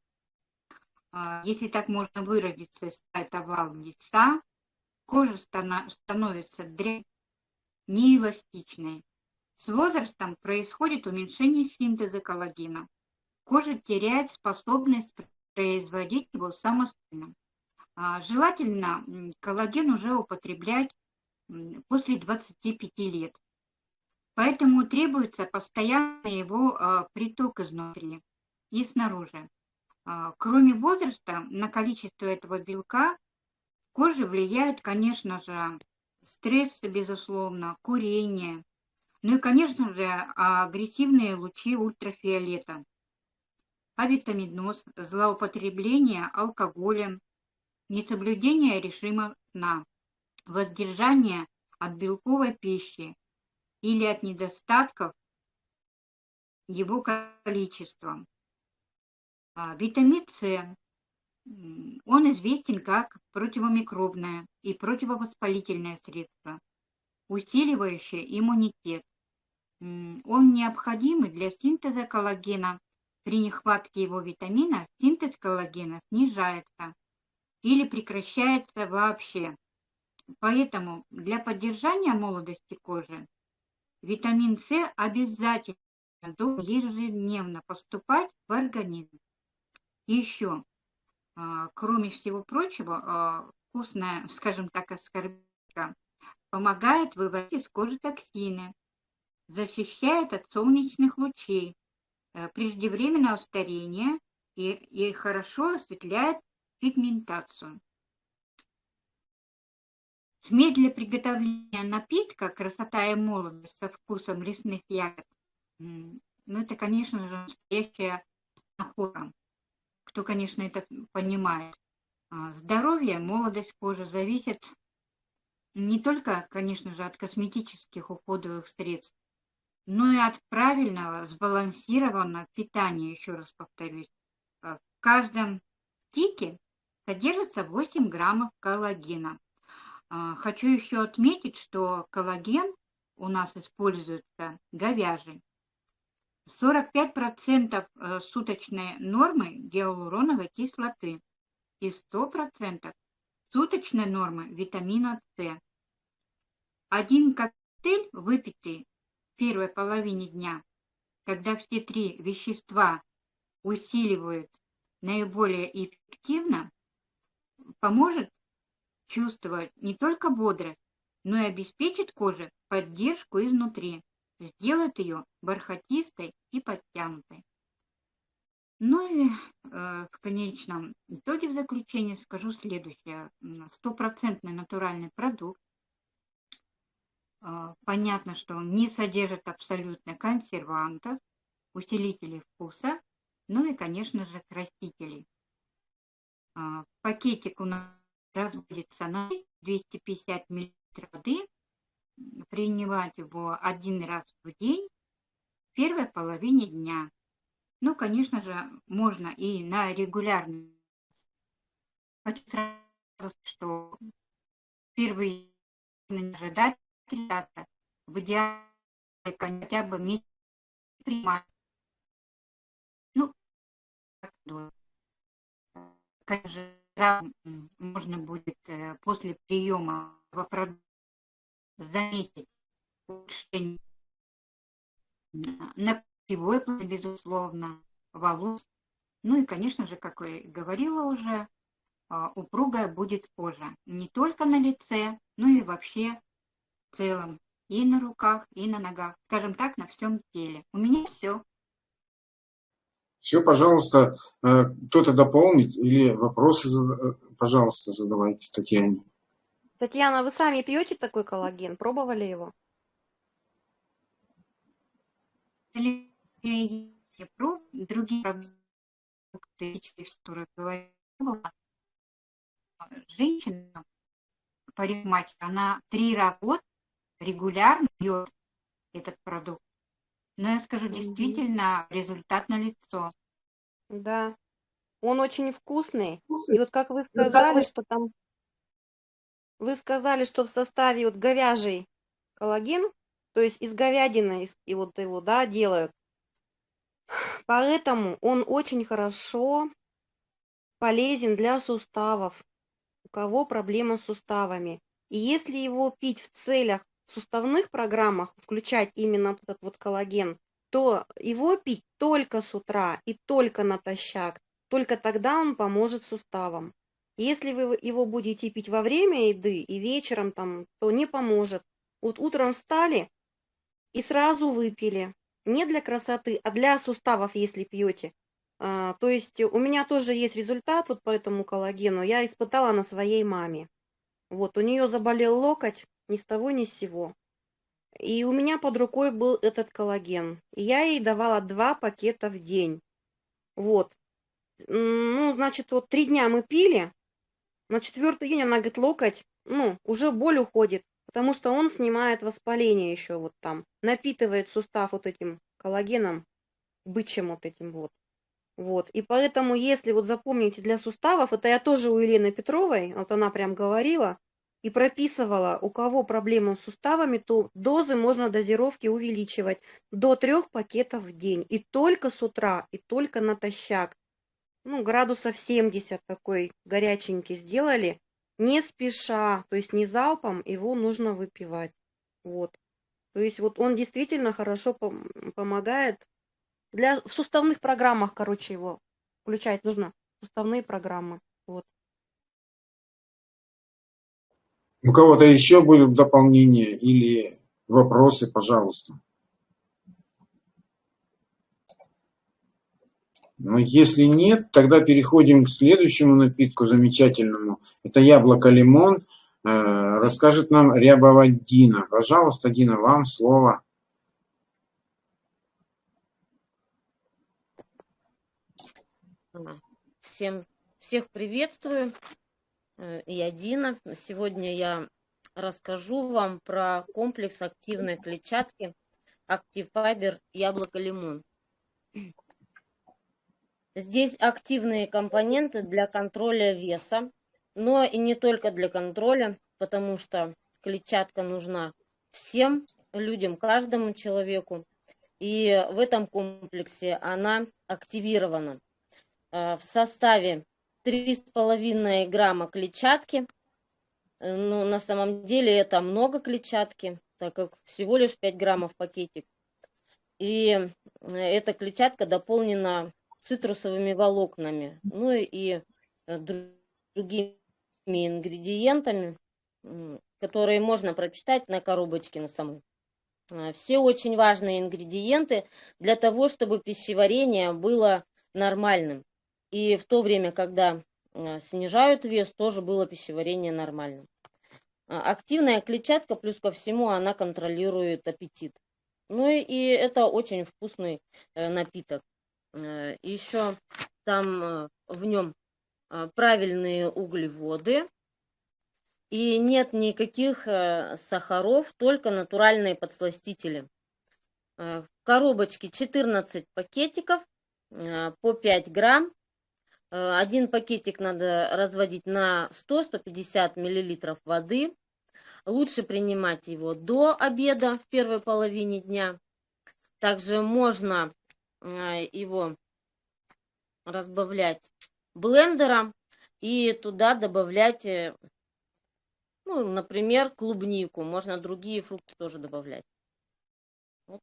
а, если так можно выразиться, это овал лица, кожа становится неэластичной. С возрастом происходит уменьшение синтеза коллагена. Кожа теряет способность производить его самостоятельно. А, Желательно коллаген уже употреблять после 25 лет. Поэтому требуется постоянный его а, приток изнутри и снаружи. А, Кроме возраста, на количество этого белка кожи влияют, конечно же, стрессы, безусловно, курение, ну и, конечно же, агрессивные лучи ультрафиолета, авитаминоз, злоупотребление алкоголем, несоблюдение режима сна, воздержание от белковой пищи или от недостатков его количества. А, Витамин С, известен как противомикробное и противовоспалительное средство, усиливающее иммунитет. Он необходим для синтеза коллагена. При нехватке его витамина синтез коллагена снижается или прекращается вообще. Поэтому для поддержания молодости кожи витамин С обязательно должен ежедневно поступать в организм. Еще, кроме всего прочего, а, вкусная, скажем так, аскорбинка помогает выводить из кожи токсины, защищает от солнечных лучей, э, преждевременного старения и, и хорошо осветляет пигментацию. Смесь для приготовления напитка «Красота и молодость» со вкусом лесных ягод, ну, это, конечно же, настоящая находка. Кто, конечно, это понимает. А, здоровье, молодость кожи зависит не только, конечно же, от косметических уходовых средств, но и от правильного, сбалансированного питания, еще раз повторюсь. А, в каждом стике содержится 8 граммов коллагена. А, хочу еще отметить, что коллаген у нас используется говяжий. 45% э, суточной нормы гиалуроновой кислоты и 100% суточной нормы витамина С. Один коктейль, выпитый в первой половине дня, когда все три вещества усиливают наиболее эффективно, поможет чувствовать не только бодрость, но и обеспечит коже поддержку изнутри, сделает ее бархатистой и подтянутой. Ну и э, в конечном итоге в заключение скажу следующее. Стопроцентный натуральный продукт. Э, понятно, что он не содержит абсолютно консервантов, усилителей вкуса, ну и, конечно же, красителей. Э, пакетик у нас разводится на 250 мл воды. Принимать его один раз в день в первой половине дня. Ну, конечно же, можно и на регулярный. Хочу сразу сказать, что первые ожидать ребята в идеале хотя бы месяц принимать. Ну, конечно же, можно будет э, после приема заметить улучшение на пивой плод, безусловно, волос. Ну и, конечно же, как я говорила уже, а, упругая будет кожа. Не только на лице, но и вообще в целом. И на руках, и на ногах. Скажем так, на всем теле. У меня все. Все, пожалуйста, э, кто-то дополнит или вопросы, э, пожалуйста, задавайте Татьяне. Татьяна, вы сами пьете такой коллаген? Пробовали его? другие продукты, которые говорила, женщина, парикмахер, она три раза в год регулярно пьет этот продукт. Но я скажу, действительно, результат на лицо. Да, он очень вкусный. И вот как вы сказали, что там, вы сказали, что в составе вот говяжий коллаген, то есть из говядины, и вот его, да, делают. Поэтому он очень хорошо полезен для суставов, у кого проблемы с суставами. И если его пить в целях суставных программах, включать именно этот вот коллаген, то его пить только с утра и только натощак. Только тогда он поможет суставам. Если вы его будете пить во время еды и вечером, там, то не поможет. Вот утром встали, и сразу выпили. Не для красоты, а для суставов, если пьете. А, то есть у меня тоже есть результат вот по этому коллагену. Я испытала на своей маме. Вот, у нее заболел локоть ни с того ни с сего. И у меня под рукой был этот коллаген. И я ей давала два пакета в день. Вот. Ну, значит, вот три дня мы пили. На четвертый день она говорит, локоть, ну, уже боль уходит потому что он снимает воспаление еще вот там, напитывает сустав вот этим коллагеном, бычьим вот этим вот. Вот, и поэтому, если вот запомните для суставов, это я тоже у Елены Петровой, вот она прям говорила и прописывала, у кого проблемы с суставами, то дозы можно дозировки увеличивать до трех пакетов в день. И только с утра, и только натощак. Ну, градусов 70 такой горяченький сделали, не спеша, то есть не залпом, его нужно выпивать. Вот. То есть вот он действительно хорошо помогает. Для, в суставных программах, короче, его включать нужно. Суставные программы. Вот. У кого-то еще будут дополнения или вопросы, пожалуйста. Но если нет, тогда переходим к следующему напитку замечательному. Это яблоко-лимон. расскажет нам Рябова Дина. Пожалуйста, Дина, вам слово. Всем, всех приветствую. Э, я Дина. Сегодня я расскажу вам про комплекс активной клетчатки Active Fiber яблоко-лимон. Здесь активные компоненты для контроля веса, но и не только для контроля, потому что клетчатка нужна всем людям, каждому человеку. И в этом комплексе она активирована. Э, в составе 3,5 грамма клетчатки. Э, ну, на самом деле это много клетчатки, так как всего лишь 5 граммов пакетик. И э, эта клетчатка дополнена цитрусовыми волокнами, ну и другими ингредиентами, которые можно прочитать на коробочке на самой. Все очень важные ингредиенты для того, чтобы пищеварение было нормальным. И в то время, когда э, снижают вес, тоже было пищеварение нормальным. Активная клетчатка, плюс ко всему, она контролирует аппетит. Ну и это очень вкусный э, напиток. Э, Еще там в нем правильные углеводы. И нет никаких сахаров, только натуральные подсластители. В коробочке 14 пакетиков по 5 грамм. Э, один пакетик надо разводить на 100-150 миллилитров воды. Лучше принимать его до обеда в первой половине дня. Также можно э, его разбавлять блендером и туда добавлять, э, ну, например, клубнику. Можно другие фрукты тоже добавлять. Вот.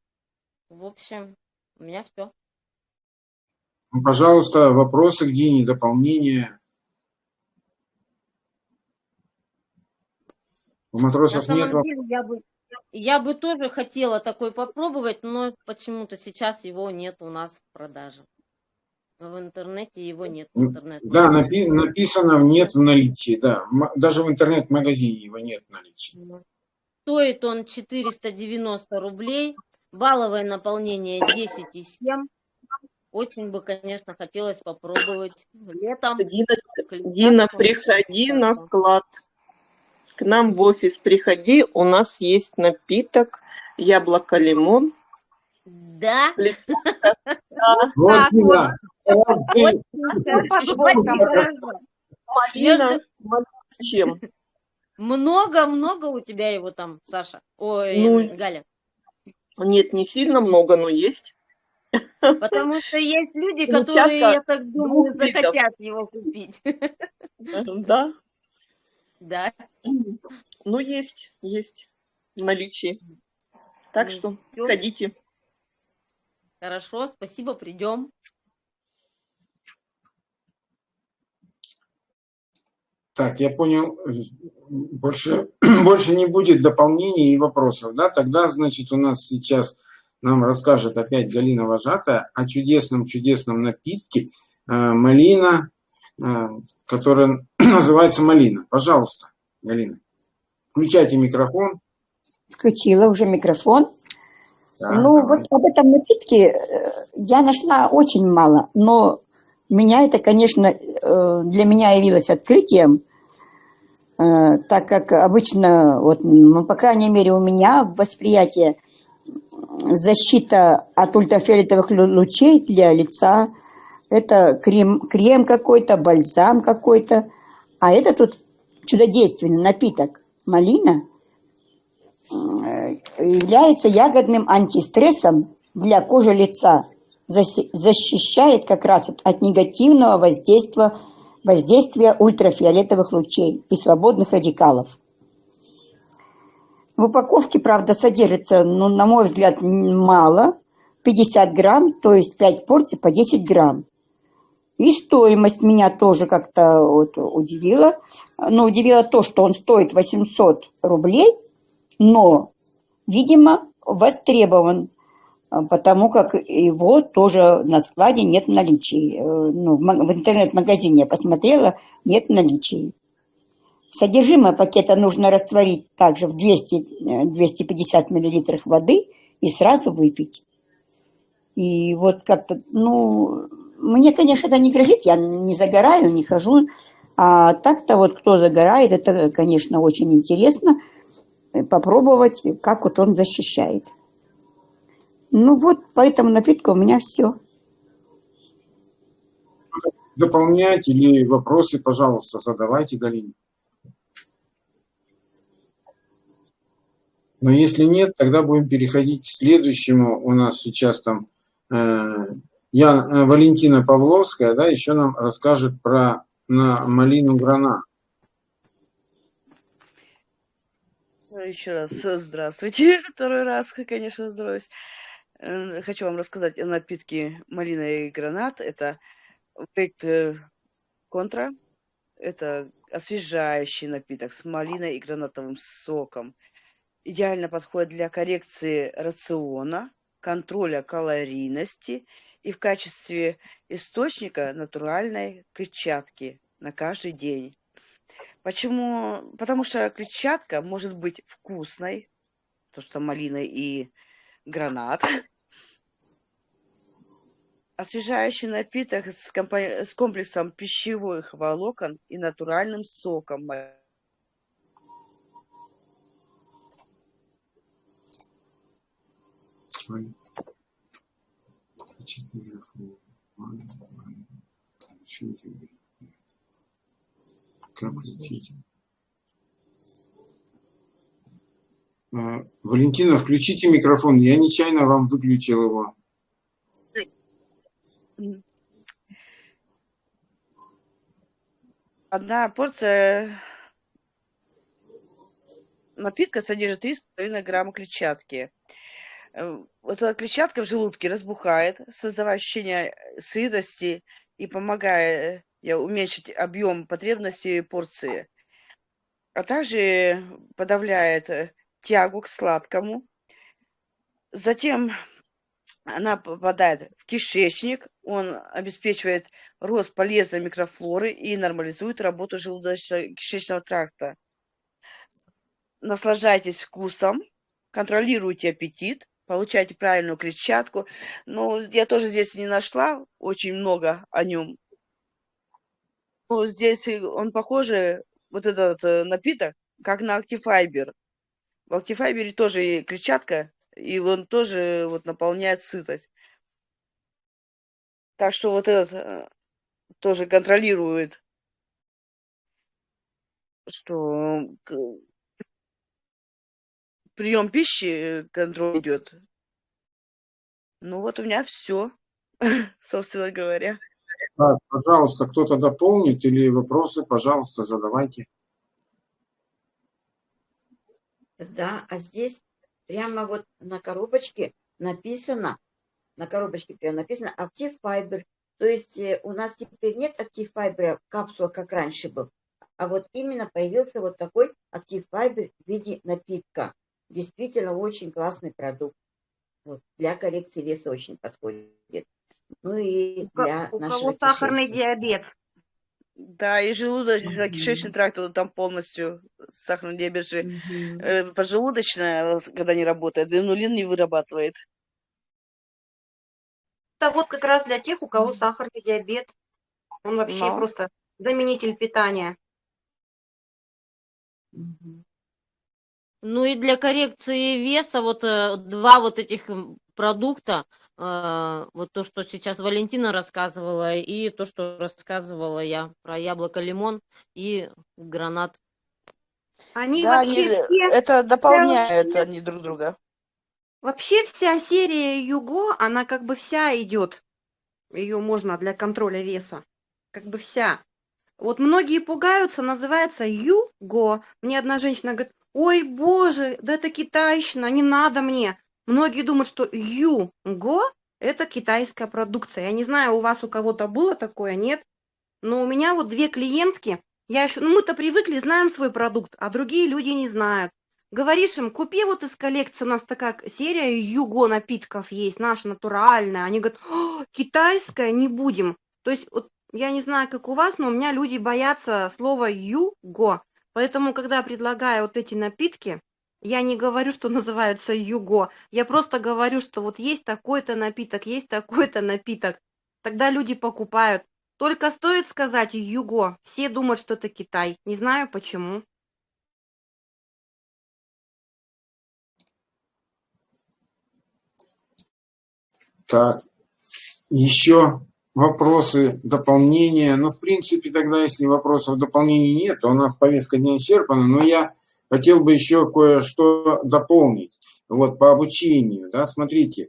В общем, у меня все. Ну, пожалуйста, вопросы к Дине, дополнения. У матросов нет деле, я бы, я бы тоже хотела такой попробовать, но почему-то сейчас его нет у нас в продаже. В интернете его нет. В интернет да, напи написано нет в наличии, да. Даже в интернет-магазине его нет в наличии. Стоит он 490 рублей, балловое наполнение 10,7. Очень бы, конечно, хотелось попробовать летом. Дина, Дина приходи на склад. К нам в офис приходи, у нас есть напиток яблоко-лимон. Да? Вот, Дина. Чем? Много-много у тебя его там, Саша. Ой, ну, Галя. Нет, не сильно много, но есть. Потому что есть люди, которые, я так думаю, захотят его купить. Да. Да. Ну, есть, есть в наличии. Так ну, что ходите. Хорошо, спасибо, придем. Так, я понял, больше, больше не будет дополнений и вопросов, да? Тогда, значит, у нас сейчас нам расскажет опять Галина Вожатая о чудесном-чудесном напитке э, малина, э, который называется малина. Пожалуйста, Галина, включайте микрофон. Включила уже микрофон. Да, ну, давай. вот об этом напитке э, я нашла очень мало, но меня это, конечно, для меня явилось открытием, так как обычно, вот, ну, по крайней мере, у меня восприятие – защита от ультрафиолетовых лучей для лица. Это крем, крем какой-то, бальзам какой-то. А это тут чудодейственный напиток малина является ягодным антистрессом для кожи лица. Защищает как раз от негативного воздействия, воздействия ультрафиолетовых лучей и свободных радикалов. В упаковке, правда, содержится, ну, на мой взгляд, мало. 50 грамм, то есть 5 порций по 10 грамм. И стоимость меня тоже как-то вот удивила. Но удивило то, что он стоит 800 рублей, но, видимо, востребован, потому как его тоже на складе нет в наличии. Э, ну, в интернет-магазине я посмотрела, нет в наличии. Содержимое пакета нужно растворить также в 200-250 мл воды и сразу выпить. И вот как-то, ну, мне, конечно, это не грозит, я не загораю, не хожу. А так-то вот кто загорает, это, конечно, очень интересно попробовать, как вот он защищает. Ну вот, по этому напитку у меня все. Дополнять или вопросы, пожалуйста, задавайте, Галине. Но если нет, тогда будем переходить к следующему. У нас сейчас там э, я, э, Валентина Павловская, да, еще нам расскажет про на малину грана. Еще раз здравствуйте. Второй раз, конечно. Э, хочу вам рассказать о напитке малина и гранат. Это проект э, контра. Это освежающий напиток с малиной и гранатовым соком. Идеально подходит для коррекции рациона, контроля калорийности и в качестве источника натуральной клетчатки на каждый день. Почему? Потому что клетчатка может быть вкусной, то что малина и гранат. Освежающий напиток с, компо- с комплексом пищевых волокон и натуральным соком. Как включить? А, Валентина, включите микрофон. Я нечаянно вам выключил его. Одна порция напитка содержит 3,5 грамма клетчатки. Э, вот эта клетчатка в желудке разбухает, создавая ощущение сытости и помогая э, уменьшить объем потребностей порции, а также подавляет э, тягу к сладкому. Затем она попадает в кишечник, он обеспечивает рост полезной микрофлоры и нормализует работу желудочно-кишечного тракта. Наслаждайтесь вкусом, контролируйте аппетит, получайте правильную клетчатку. Но я тоже здесь не нашла очень много о нем. Но здесь он похоже, вот этот э, напиток, как на Actifibер. В Actifibер тоже клетчатка, и он тоже вот наполняет сытость. Так что вот этот э, тоже контролирует, что прием пищи контроль идет. Ну вот у меня все, собственно говоря. Так, пожалуйста, кто-то дополнит или вопросы, пожалуйста, задавайте. Да, а здесь прямо вот на коробочке написано, на коробочке прямо написано Active Fiber. То есть э, у нас теперь нет Active Fiber капсула, как раньше был, а вот именно появился вот такой Active Fiber в виде напитка. Действительно очень классный продукт. Вот, для коррекции веса очень подходит. Ну и для у нашего кого сахарный кишечника. диабет. Да, и желудочно-кишечный тракт, он там полностью сахарный диабет же, э, поджелудочная, когда не работает, инулин не вырабатывает. Это вот как раз для тех, у кого сахарный диабет. Он вообще Но. просто заменитель питания. Ну и для коррекции веса вот э, два вот этих продукта, э, вот то, что сейчас Валентина рассказывала, и то, что рассказывала я про яблоко-лимон и гранат. Они Да, вообще они, все, это дополняют вообще- они друг друга. вообще вся серия Юго, она как бы вся идет. Ее можно для контроля веса. Как бы вся. Вот многие пугаются, называется Юго. Мне одна женщина говорит, ой, боже, да это китайщина, не надо мне. Многие думают, что Юго – это китайская продукция. Я не знаю, у вас у кого-то было такое, нет? Но у меня вот две клиентки, я еще, ну мы-то привыкли, знаем свой продукт, а другие люди не знают. Говоришь им, купи вот из коллекции, у нас такая серия Юго напитков есть, наша натуральная. Они говорят, «О, китайская, не будем. То есть вот я не знаю, как у вас, но у меня люди боятся слова Юго. Поэтому, когда предлагаю вот эти напитки, я не говорю, что называются юго. Я просто говорю, что вот есть такой-то напиток, есть такой-то напиток. Тогда люди покупают. Только стоит сказать юго, все думают, что это Китай. Не знаю почему. Так, еще вопросы, дополнения. Ну, в принципе, тогда, если вопросов дополнений нет, то у нас повестка не исчерпана. Но я хотел бы еще кое-что дополнить. Вот по обучению, да, смотрите,